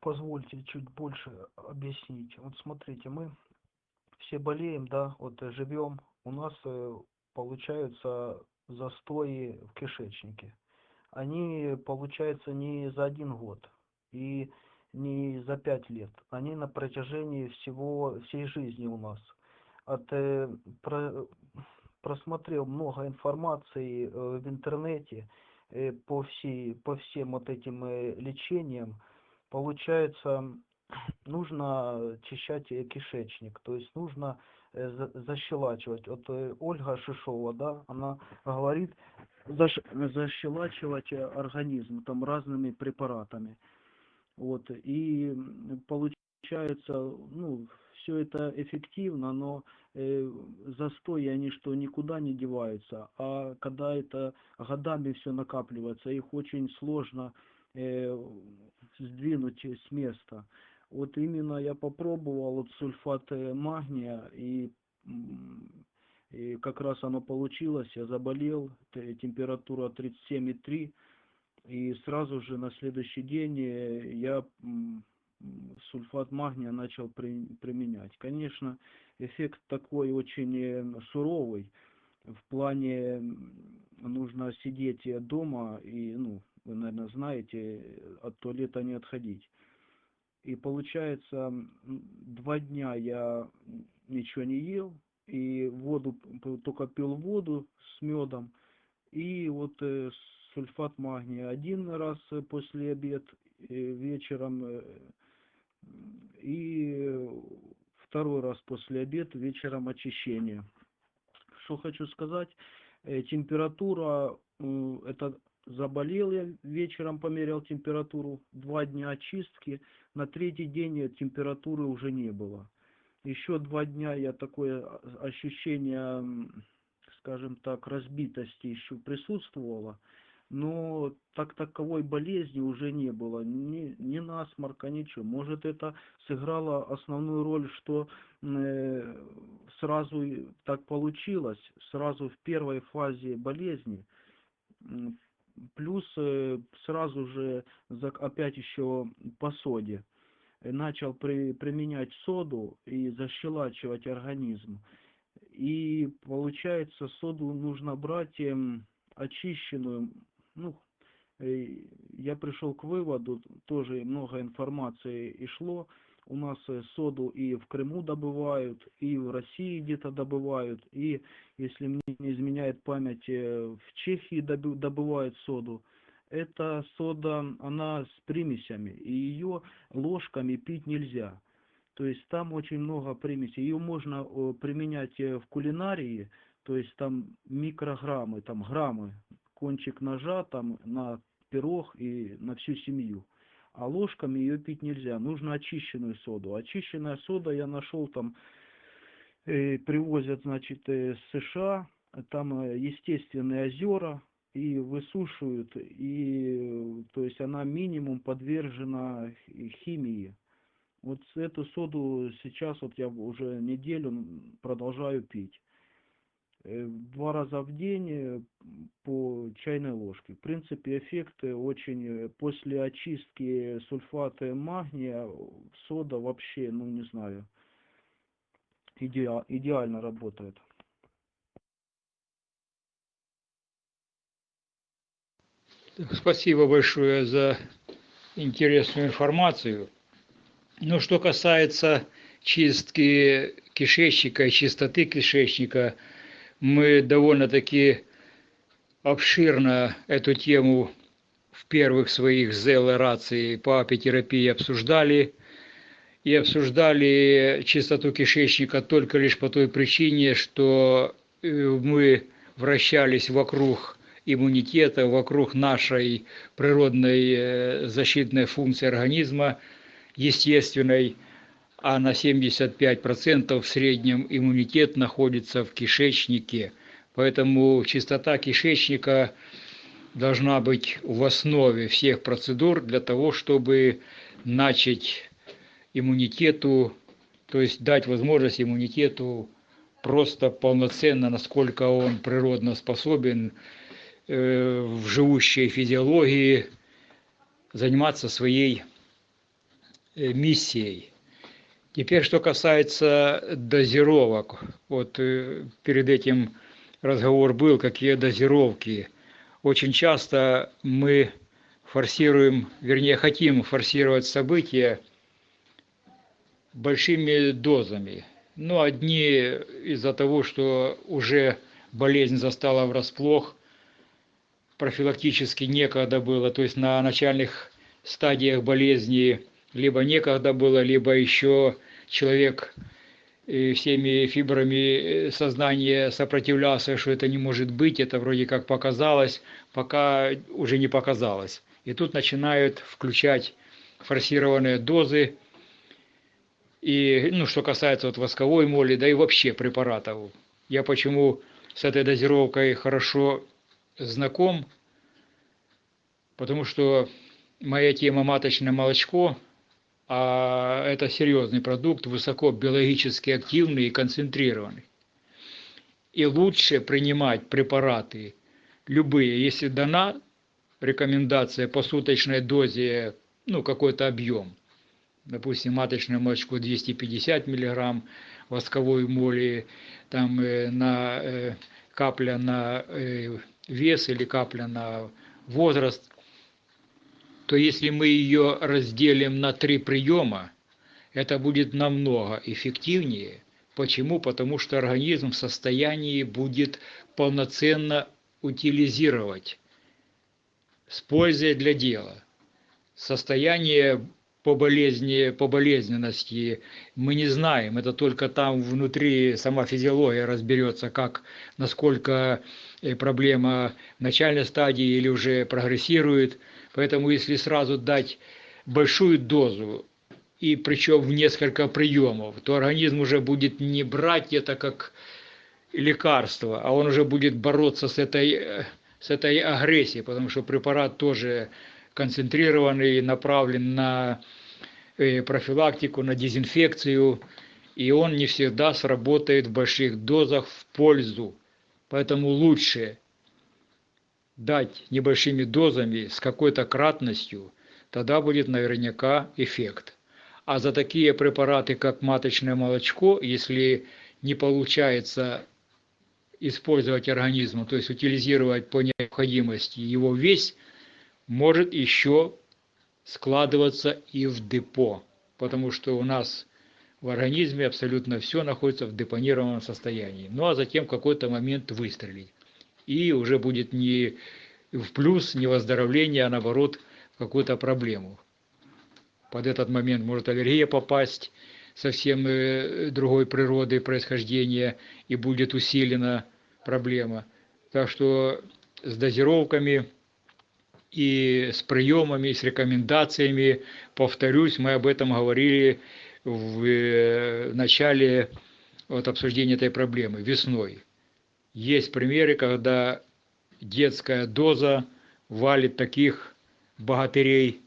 Позвольте чуть больше объяснить. Вот смотрите, мы все болеем, да, вот живем, у нас э, получаются застои в кишечнике. Они получаются не за один год и не за пять лет. Они на протяжении всего, всей жизни у нас. От, э, про, просмотрел много информации э, в интернете по, всей, по всем вот этим лечениям. Получается, нужно очищать э, кишечник, то есть нужно э, за- защелачивать. Вот э, Ольга Шишова, да, она говорит защелачивать организм там разными препаратами. Вот, и получается, ну, все это эффективно, но э, застои, они что, никуда не деваются, а когда это годами все накапливается, их очень сложно сдвинуть с места. Вот именно я попробовал вот сульфат э, магния, и, и как раз оно получилось, я заболел, температура 37,3, и сразу же на следующий день э, я сульфат магния начал при- применять. Конечно, эффект такой очень э, суровый. В плане нужно сидеть э, дома и, ну, вы, наверное, знаете, э, от туалета не отходить. И получается, два дня я ничего не ел, и воду, только пил воду с медом, и вот э, сульфат магния один раз э, после обед э, вечером э, и второй раз после обед вечером очищение. Что хочу сказать, э, температура, это заболел я вечером, померял температуру, два дня очистки, на третий день температуры уже не было. Еще два дня я такое а- ощущение, скажем так, разбитости еще присутствовало, но так таковой болезни уже не было, ни, ни насморка, ничего. Может это сыграло основную роль, что э, сразу так получилось, сразу в первой фазе болезни Плюс э, сразу же опять еще по соде начал при- применять соду и защелачивать организм. И получается, соду нужно брать эм, очищенную. Ну, э, я пришел к выводу, тоже много информации и шло. У нас э, соду и в Крыму добывают, и в России где-то добывают, и, если мне не изменяет память, э, в Чехии добывают соду. Эта сода, она с примесями, и ее ложками пить нельзя. То есть там очень много примесей. Ее можно применять э, в кулинарии, то есть там микрограммы, там граммы, кончик ножа там на пирог и на всю семью. А ложками ее пить нельзя. Нужно очищенную соду. Очищенная сода я нашел там, э, привозят, значит, э, с США, там э, естественные озера, и высушивают, и, э, то есть она минимум подвержена хи- химии. Вот эту соду сейчас вот я уже неделю продолжаю пить. Э, Два раза в день э, по чайной ложке. В принципе, эффекты очень... э, После очистки сульфата магния э, сода вообще, ну не знаю, идеа- идеально работает. Спасибо большое за интересную информацию. Ну, что касается чистки кишечника и чистоты кишечника, мы довольно-таки обширно эту тему в первых своих ЗЛ-рации по апитерапии обсуждали. И обсуждали чистоту кишечника только лишь по той причине, что э, мы вращались вокруг иммунитета, вокруг нашей природной э, защитной функции организма, естественной, а на 75% в среднем иммунитет находится в кишечнике. Поэтому чистота кишечника должна быть в основе всех процедур для того, чтобы начать иммунитету, то есть дать возможность иммунитету просто полноценно, насколько он природно способен э, в живущей физиологии заниматься своей э, миссией. Теперь, что касается дозировок. Вот э, перед этим разговор был, какие дозировки. Очень часто мы форсируем, вернее, хотим форсировать события большими дозами. Ну, одни из-за того, что уже болезнь застала врасплох, профилактически некогда было, то есть на начальных стадиях болезни либо некогда было, либо еще человек э, всеми фибрами э, сознания сопротивлялся, что это не может быть, это вроде как показалось, пока уже не показалось. И тут начинают включать форсированные дозы, и, ну, что касается вот восковой моли, да и вообще препаратов. Я почему с этой дозировкой хорошо знаком, потому что моя тема маточное молочко, а это серьезный продукт, высоко биологически активный и концентрированный. И лучше принимать препараты любые, если дана рекомендация по суточной дозе, ну, какой-то объем. Допустим, маточное молочко 250 миллиграмм, восковой моли там э, на э, капля на э, вес или капля на возраст, то если мы ее разделим на три приема, это будет намного эффективнее. Почему? Потому что организм в состоянии будет полноценно утилизировать с пользой для дела. Состояние по болезни, по болезненности мы не знаем, это только там внутри сама физиология разберется, как, насколько э, проблема в начальной стадии или уже прогрессирует. Поэтому если сразу дать большую дозу, и причем в несколько приемов, то организм уже будет не брать это как лекарство, а он уже будет бороться с этой, э, с этой агрессией, потому что препарат тоже концентрированный, направлен на э, профилактику, на дезинфекцию, и он не всегда сработает в больших дозах в пользу. Поэтому лучше дать небольшими дозами с какой-то кратностью, тогда будет наверняка эффект. А за такие препараты, как маточное молочко, если не получается использовать организмом, то есть утилизировать по необходимости его весь, может еще складываться и в депо, потому что у нас в организме абсолютно все находится в депонированном состоянии. Ну а затем в какой-то момент выстрелить. И уже будет не в плюс, не выздоровление, а наоборот какую-то проблему. Под этот момент может аллергия попасть, совсем э, другой природы происхождения, и будет усилена проблема. Так что с дозировками и с приемами, и с рекомендациями, повторюсь, мы об этом говорили в э, начале вот, обсуждения этой проблемы, весной. Есть примеры, когда детская доза валит таких богатырей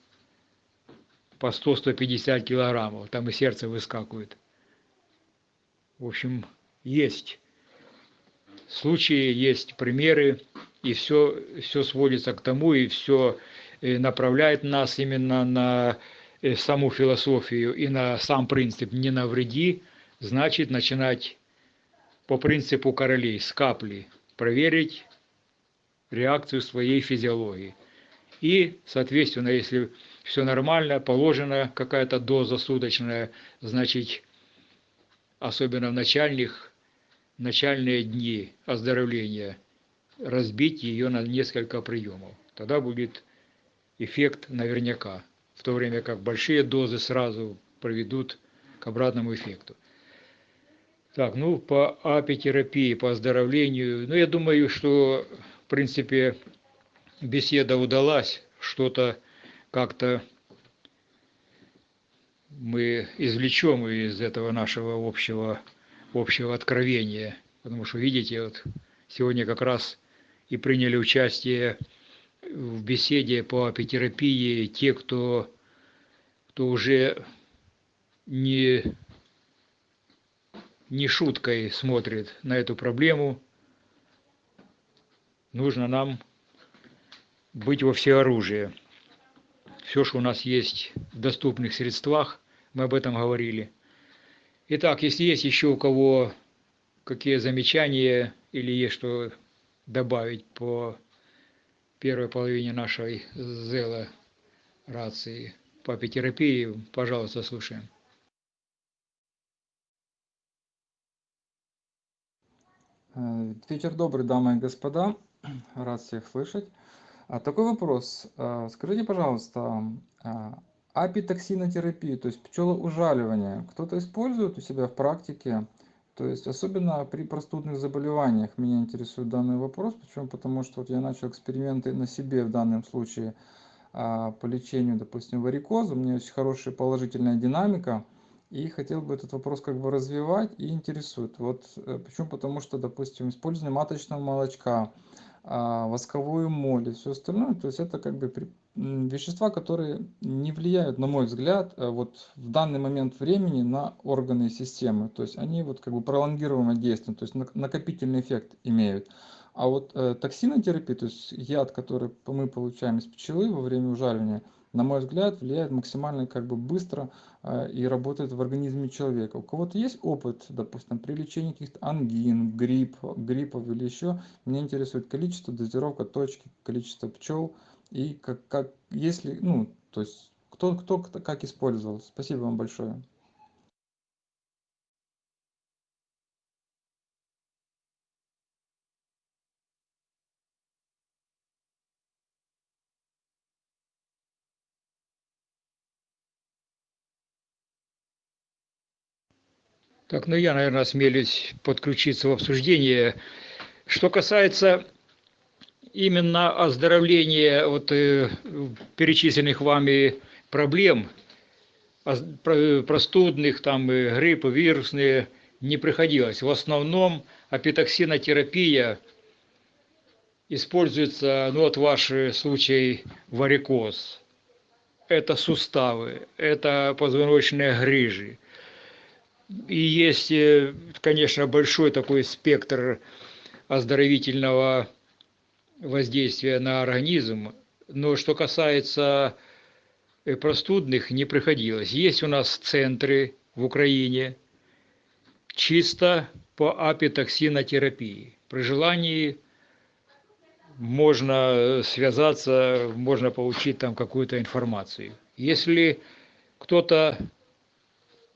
по 100-150 килограммов, там и сердце выскакивает. В общем, есть случаи, есть примеры, и все, все сводится к тому, и все э, направляет нас именно на э, саму философию и на сам принцип «не навреди», значит начинать по принципу королей с капли проверить реакцию своей физиологии. И, соответственно, если все нормально, положена какая-то доза суточная, значит, особенно в начальных, начальные дни оздоровления, разбить ее на несколько приемов. Тогда будет эффект наверняка, в то время как большие дозы сразу приведут к обратному эффекту. Так, ну, по апитерапии, по оздоровлению, ну, я думаю, что, в принципе, беседа удалась, что-то как-то мы извлечем из этого нашего общего, общего откровения. Потому что, видите, вот сегодня как раз и приняли участие в беседе по апитерапии те, кто, кто уже не не шуткой смотрит на эту проблему. Нужно нам быть во всеоружии. Все, что у нас есть в доступных средствах, мы об этом говорили. Итак, если есть еще у кого какие замечания или есть что добавить по первой половине нашей зела рации по апитерапии, пожалуйста, слушаем. Вечер добрый, дамы и господа. Рад всех слышать. А, такой вопрос. А, скажите, пожалуйста, а, апитоксинотерапию, то есть пчелоужаливание, кто-то использует у себя в практике? То есть особенно при простудных заболеваниях меня интересует данный вопрос. Почему? Потому что вот я начал эксперименты на себе в данном случае по лечению, допустим, варикоза. У меня очень хорошая положительная динамика и хотел бы этот вопрос как бы развивать и интересует. Вот э, почему? Потому что, допустим, использование маточного молочка, а, восковую моль и все остальное, то есть это как бы вещества, которые не влияют, на мой взгляд, э, вот в данный момент времени на органы и системы. То есть они вот как бы пролонгированно действуют, то есть накопительный эффект имеют. А вот э, токсинотерапия, то есть яд, который мы получаем из пчелы во время ужаливания, на мой взгляд, влияет максимально как бы быстро э, и работает в организме человека. У кого-то есть опыт, допустим, при лечении каких-то ангин, грипп, гриппов или еще, меня интересует количество, дозировка, точки, количество пчел и как, как если, ну, то есть кто, кто как использовал. Спасибо вам большое. Так, ну я, наверное, осмелюсь подключиться в обсуждение. Что касается именно оздоровления вот, э, перечисленных вами проблем, простудных, там, э, гриппы, вирусные, не приходилось. В основном апитоксинотерапия используется, ну вот ваш случай варикоз, это суставы, это позвоночные грыжи, и есть, э, конечно, большой такой спектр оздоровительного воздействия на организм, но что касается э, простудных, не приходилось. Есть у нас центры в Украине чисто по апитоксинотерапии. При желании можно связаться, можно получить там какую-то информацию. Если кто-то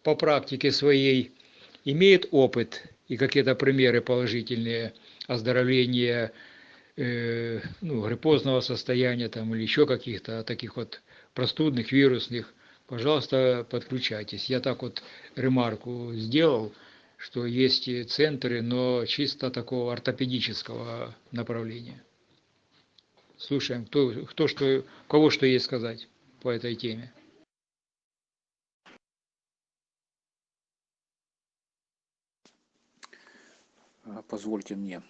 по практике своей имеет опыт и какие-то примеры положительные оздоровления э, ну, гриппозного состояния там, или еще каких-то таких вот простудных, вирусных, пожалуйста, подключайтесь. Я так вот ремарку сделал, что есть и центры, но чисто такого ортопедического направления. Слушаем, кто, кто что, кого что есть сказать по этой теме. Позвольте мне.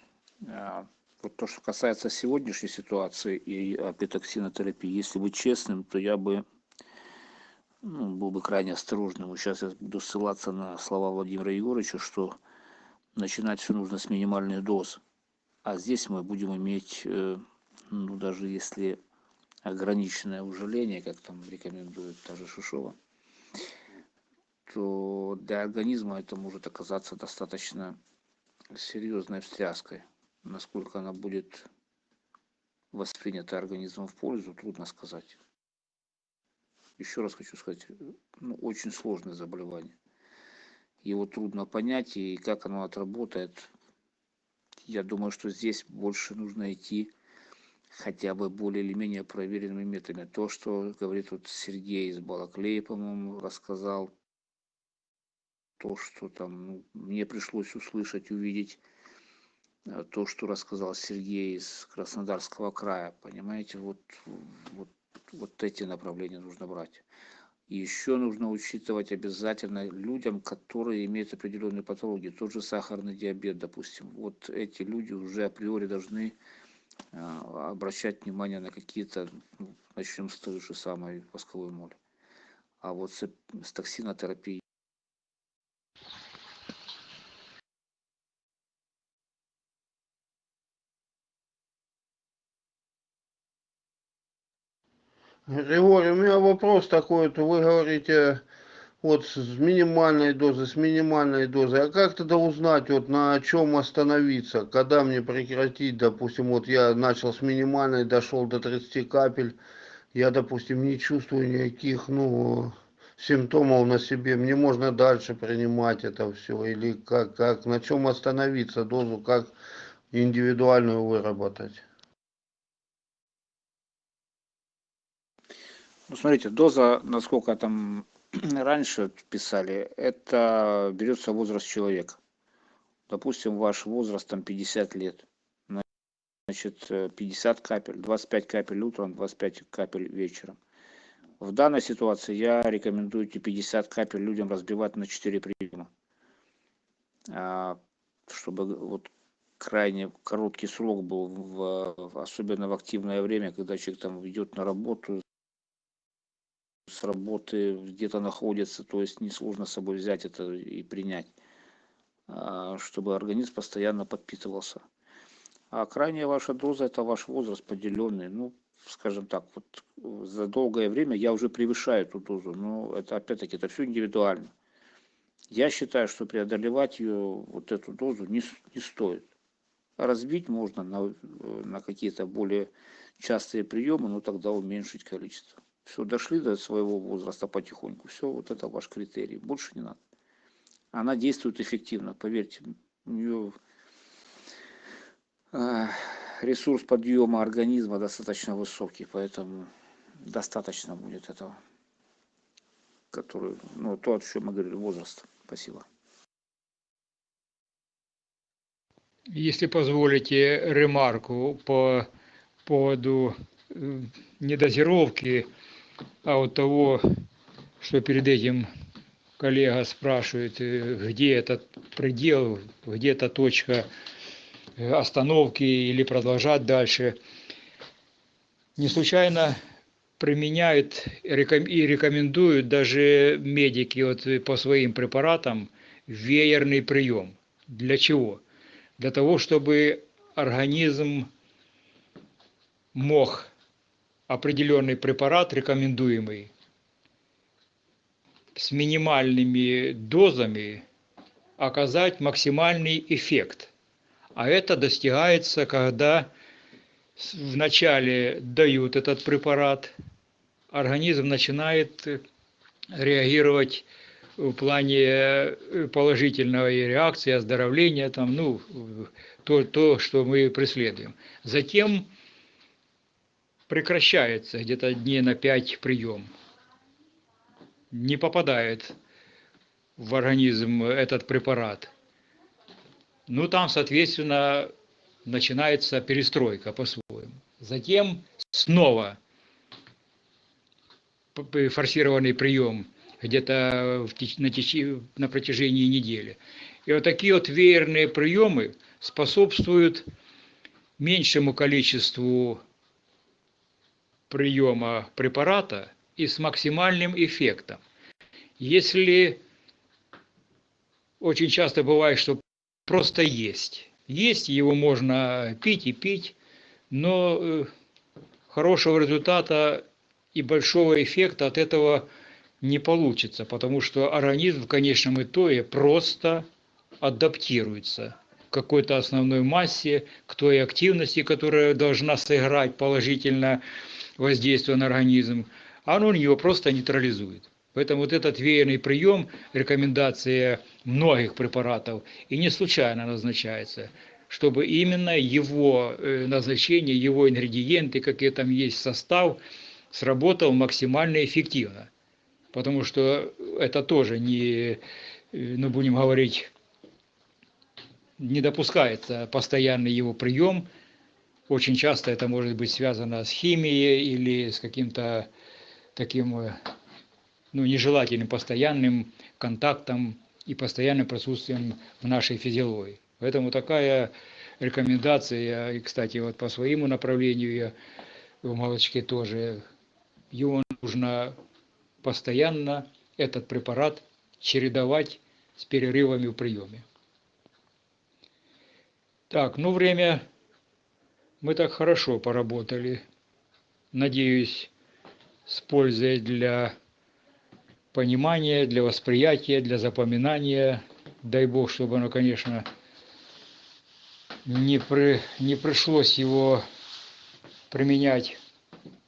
а, Вот то, что касается сегодняшней ситуации и апитоксинотерапии, если быть честным, то я бы ну, был бы крайне осторожным. Сейчас я буду ссылаться на слова Владимира Егоровича, что начинать все нужно с минимальной дозы. А здесь мы будем иметь, э, ну, даже если ограниченное ужаление, как там рекомендует та же Шишова, то для организма это может оказаться достаточно серьезной встряской. Насколько она будет воспринята организмом в пользу, трудно сказать. Еще раз хочу сказать, ну, очень сложное заболевание. Его трудно понять, и как оно отработает, я думаю, что здесь больше нужно идти хотя бы более или менее проверенными методами. То, что говорит вот Сергей из Балаклея, по-моему, рассказал, то, что там ну, мне пришлось услышать, увидеть, э, то, что рассказал Сергей из Краснодарского края, понимаете, вот, вот, вот эти направления нужно брать. И еще нужно учитывать обязательно людям, которые имеют определенные патологии, тот же сахарный диабет, допустим. Вот эти люди уже априори должны а, обращать внимание на какие-то, ну, начнем с той же самой восковой моли. А вот с, с токсинотерапией Григорий, у меня вопрос такой, вот вы говорите, вот с минимальной дозы, с минимальной дозой, а как тогда узнать, вот на чем остановиться, когда мне прекратить, допустим, вот я начал с минимальной, дошел до 30 капель, я, допустим, не чувствую никаких, ну, симптомов на себе, мне можно дальше принимать это все, или как, как, на чем остановиться, дозу, как индивидуальную выработать? Ну, смотрите, доза, насколько там раньше писали, это берется возраст человека. Допустим, ваш возраст там 50 лет. Значит, э, 50 капель, 25 капель утром, 25 капель вечером. В данной ситуации я рекомендую эти 50 капель людям разбивать на 4 приема. А, Чтобы вот крайне короткий срок был, в- особенно в активное время, когда человек там идет на работу, с работы где-то находится, то есть несложно с собой взять это и принять, а, чтобы организм постоянно подпитывался. А крайняя ваша доза это ваш возраст поделенный, ну, скажем так, вот за долгое время я уже превышаю эту дозу, но это опять-таки это все индивидуально. Я считаю, что преодолевать ее, вот эту дозу не, не стоит. Разбить можно на, э, на какие-то более частые приемы, но тогда уменьшить количество. Все, дошли до своего возраста потихоньку. Все, вот это ваш критерий. Больше не надо. Она действует эффективно, поверьте. У нее а, ресурс подъема организма достаточно высокий, поэтому достаточно будет этого, который, ну, то, о чем мы говорили, возраст. Спасибо. Если позволите ремарку по поводу э, недозировки, а вот того, что перед этим коллега спрашивает, э, где этот предел, где эта точка э, остановки или продолжать дальше. Не случайно применяют и рекомендуют даже медики вот э, по своим препаратам веерный прием. Для чего? Для того, чтобы организм мог определенный препарат, рекомендуемый, с минимальными дозами оказать максимальный эффект. А это достигается, когда вначале дают этот препарат, организм начинает э, реагировать в плане э, положительной реакции, оздоровления, там, ну, то, то, что мы преследуем. Затем прекращается где-то дней на 5 прием. Не попадает в организм этот препарат. Ну, там, соответственно, начинается перестройка по-своему. Затем снова форсированный прием где-то на, на протяжении недели. И вот такие вот веерные приемы способствуют меньшему количеству приема препарата и с максимальным эффектом. Если очень часто бывает, что просто есть. Есть, его можно пить и пить, но э, хорошего результата и большого эффекта от этого не получится, потому что организм в конечном итоге просто адаптируется к какой-то основной массе, к той активности, которая должна сыграть положительно воздействие на организм, а оно ее просто нейтрализует. Поэтому вот этот веерный прием, рекомендация многих препаратов, и не случайно назначается, чтобы именно его э, назначение, его ингредиенты, какие там есть состав, сработал максимально эффективно. Потому что это тоже не, э, ну будем говорить, не допускается постоянный его прием. Очень часто это может быть связано с химией или с каким-то таким э, ну, нежелательным постоянным контактом и постоянным присутствием в нашей физиологии. Поэтому такая рекомендация, и, кстати, вот по своему направлению я в молочке тоже, его нужно постоянно, этот препарат, чередовать с перерывами в приеме. Так, ну время мы так хорошо поработали. Надеюсь, с пользой для понимания, для восприятия, для запоминания. Дай Бог, чтобы оно, конечно, не, при, не пришлось его применять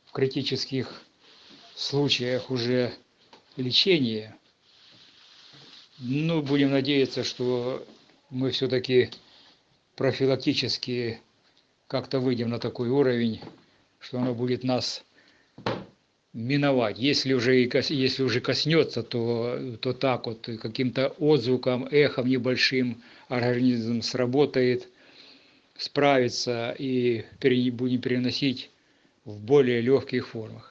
в критических случаях уже лечения. Ну, будем надеяться, что мы все-таки профилактически как-то выйдем на такой уровень, что оно будет нас миновать. Если уже, если уже коснется, то, то так вот каким-то отзвуком, эхом небольшим организм сработает, справится и будем переносить в более легких формах.